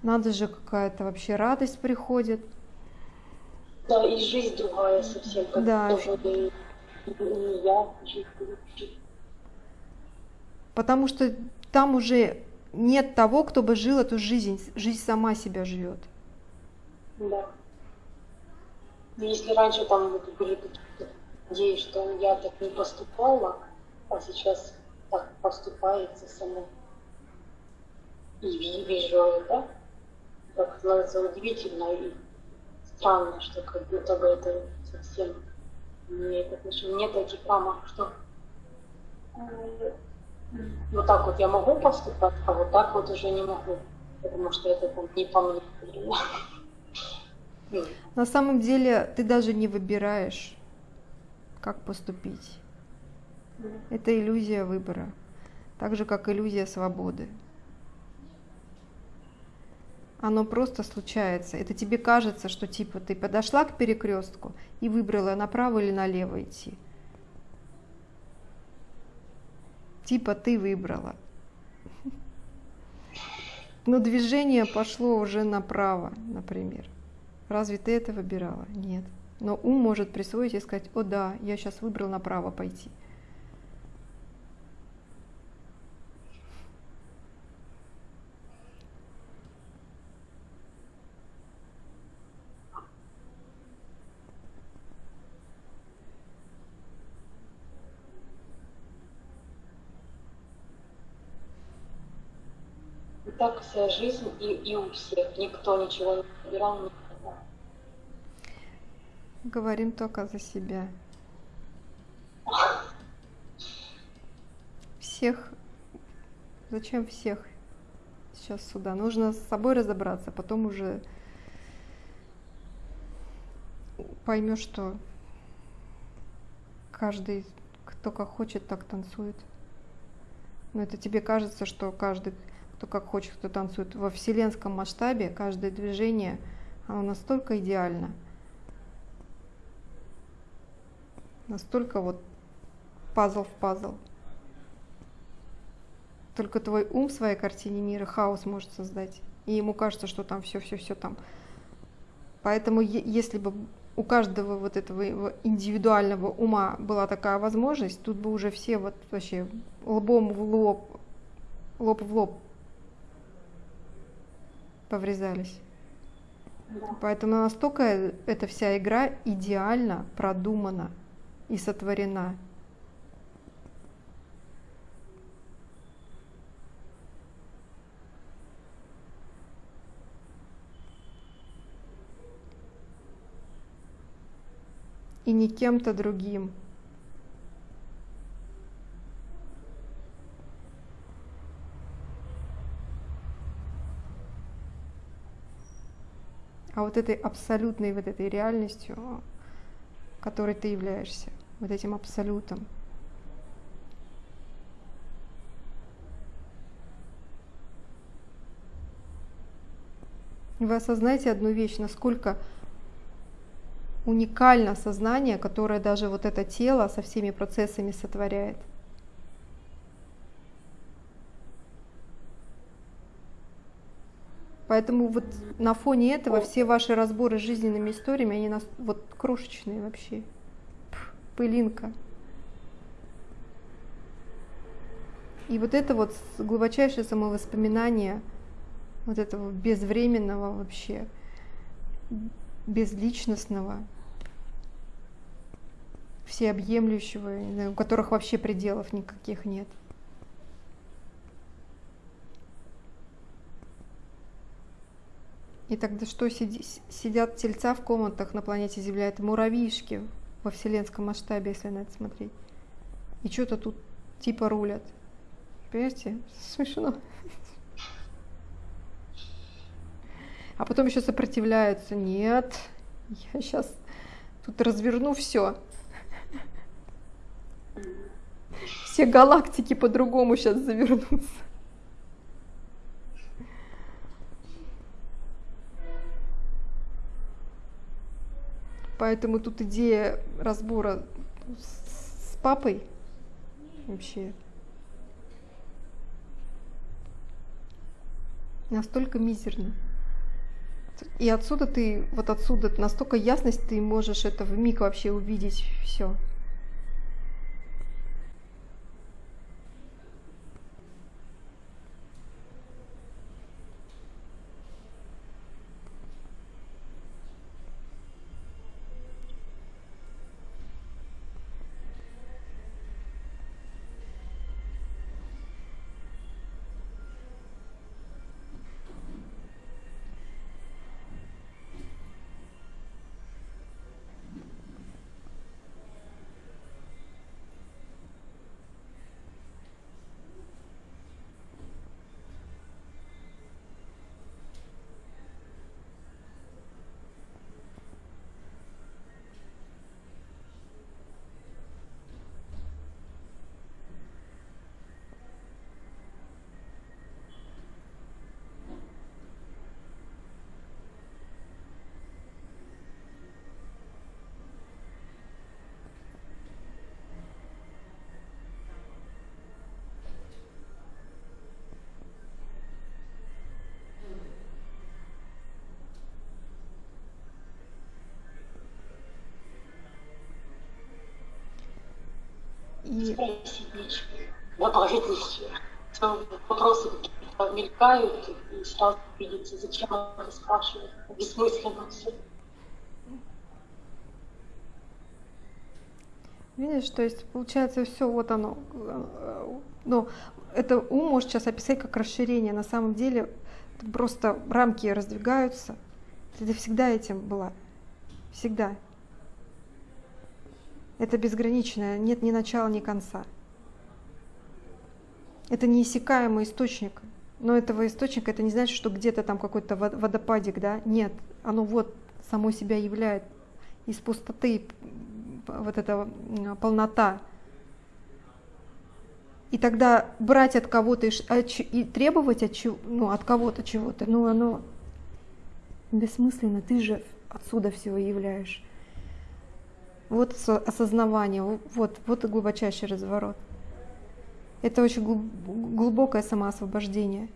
надо же, какая-то вообще радость приходит. Да, и жизнь другая совсем, как да. тоже не, не я, жизнь. Потому что там уже нет того, кто бы жил эту жизнь, жизнь сама себя живет. Да. Если раньше там были надеюсь, что я так не поступала, а сейчас так поступается само. и вижу это, как называется, удивительно и странно, что как будто бы это совсем не имеет отношения. Нет таких рамок, что вот так вот я могу поступать, а вот так вот уже не могу, потому что это там не по мне. На самом деле ты даже не выбираешь, как поступить. Это иллюзия выбора, так же как иллюзия свободы. Оно просто случается. Это тебе кажется, что типа ты подошла к перекрестку и выбрала направо или налево идти. Типа ты выбрала. Но движение пошло уже направо, например. Разве ты это выбирала? Нет. Но ум может присвоить и сказать, о да, я сейчас выбрал направо пойти. Так вся жизнь и, и у всех. Никто ничего не выбирал. Говорим только за себя. Всех. Зачем всех сейчас сюда? Нужно с собой разобраться, потом уже поймешь, что каждый, кто как хочет, так танцует. Но это тебе кажется, что каждый кто как хочет, кто танцует. Во вселенском масштабе каждое движение, оно настолько идеально, настолько вот пазл в пазл. Только твой ум в своей картине мира хаос может создать. И ему кажется, что там все-все-все там. Поэтому если бы у каждого вот этого индивидуального ума была такая возможность, тут бы уже все вот вообще лбом в лоб, лоб в лоб поврезались. Да. Поэтому настолько эта вся игра идеально продумана и сотворена. И не кем-то другим. а вот этой абсолютной вот этой реальностью, которой ты являешься, вот этим абсолютом. Вы осознаете одну вещь, насколько уникально сознание, которое даже вот это тело со всеми процессами сотворяет – Поэтому вот на фоне этого все ваши разборы с жизненными историями, они нас вот крошечные вообще. Пылинка. И вот это вот глубочайшее самовоспоминание вот этого безвременного вообще, безличностного, всеобъемлющего, у которых вообще пределов никаких нет – И тогда что сидят тельца в комнатах на планете Земля? Это муравьишки во вселенском масштабе, если на это смотреть. И что-то тут типа рулят. Понимаете? Смешно. А потом еще сопротивляются. Нет, я сейчас тут разверну все. Все галактики по-другому сейчас завернутся. Поэтому тут идея разбора с папой вообще настолько мизерно. И отсюда ты, вот отсюда настолько ясность ты можешь это в миг вообще увидеть все. И... ничего, добавить ничего. Вопросы какие-то мелькают, и сразу видите, зачем это спрашивать, бессмысленно все. Видишь, то есть получается все вот оно. Ну, это ум может сейчас описать как расширение. На самом деле просто рамки раздвигаются. Ты всегда этим была. Всегда. Это безграничное, нет ни начала, ни конца. Это неиссякаемый источник. Но этого источника, это не значит, что где-то там какой-то водопадик, да? Нет, оно вот само себя являет из пустоты вот эта полнота. И тогда брать от кого-то и, и требовать от, ну, от кого-то чего-то, ну оно бессмысленно, ты же отсюда всего являешь. Вот осознавание, вот, вот и глубочайший разворот. Это очень глубокое самоосвобождение.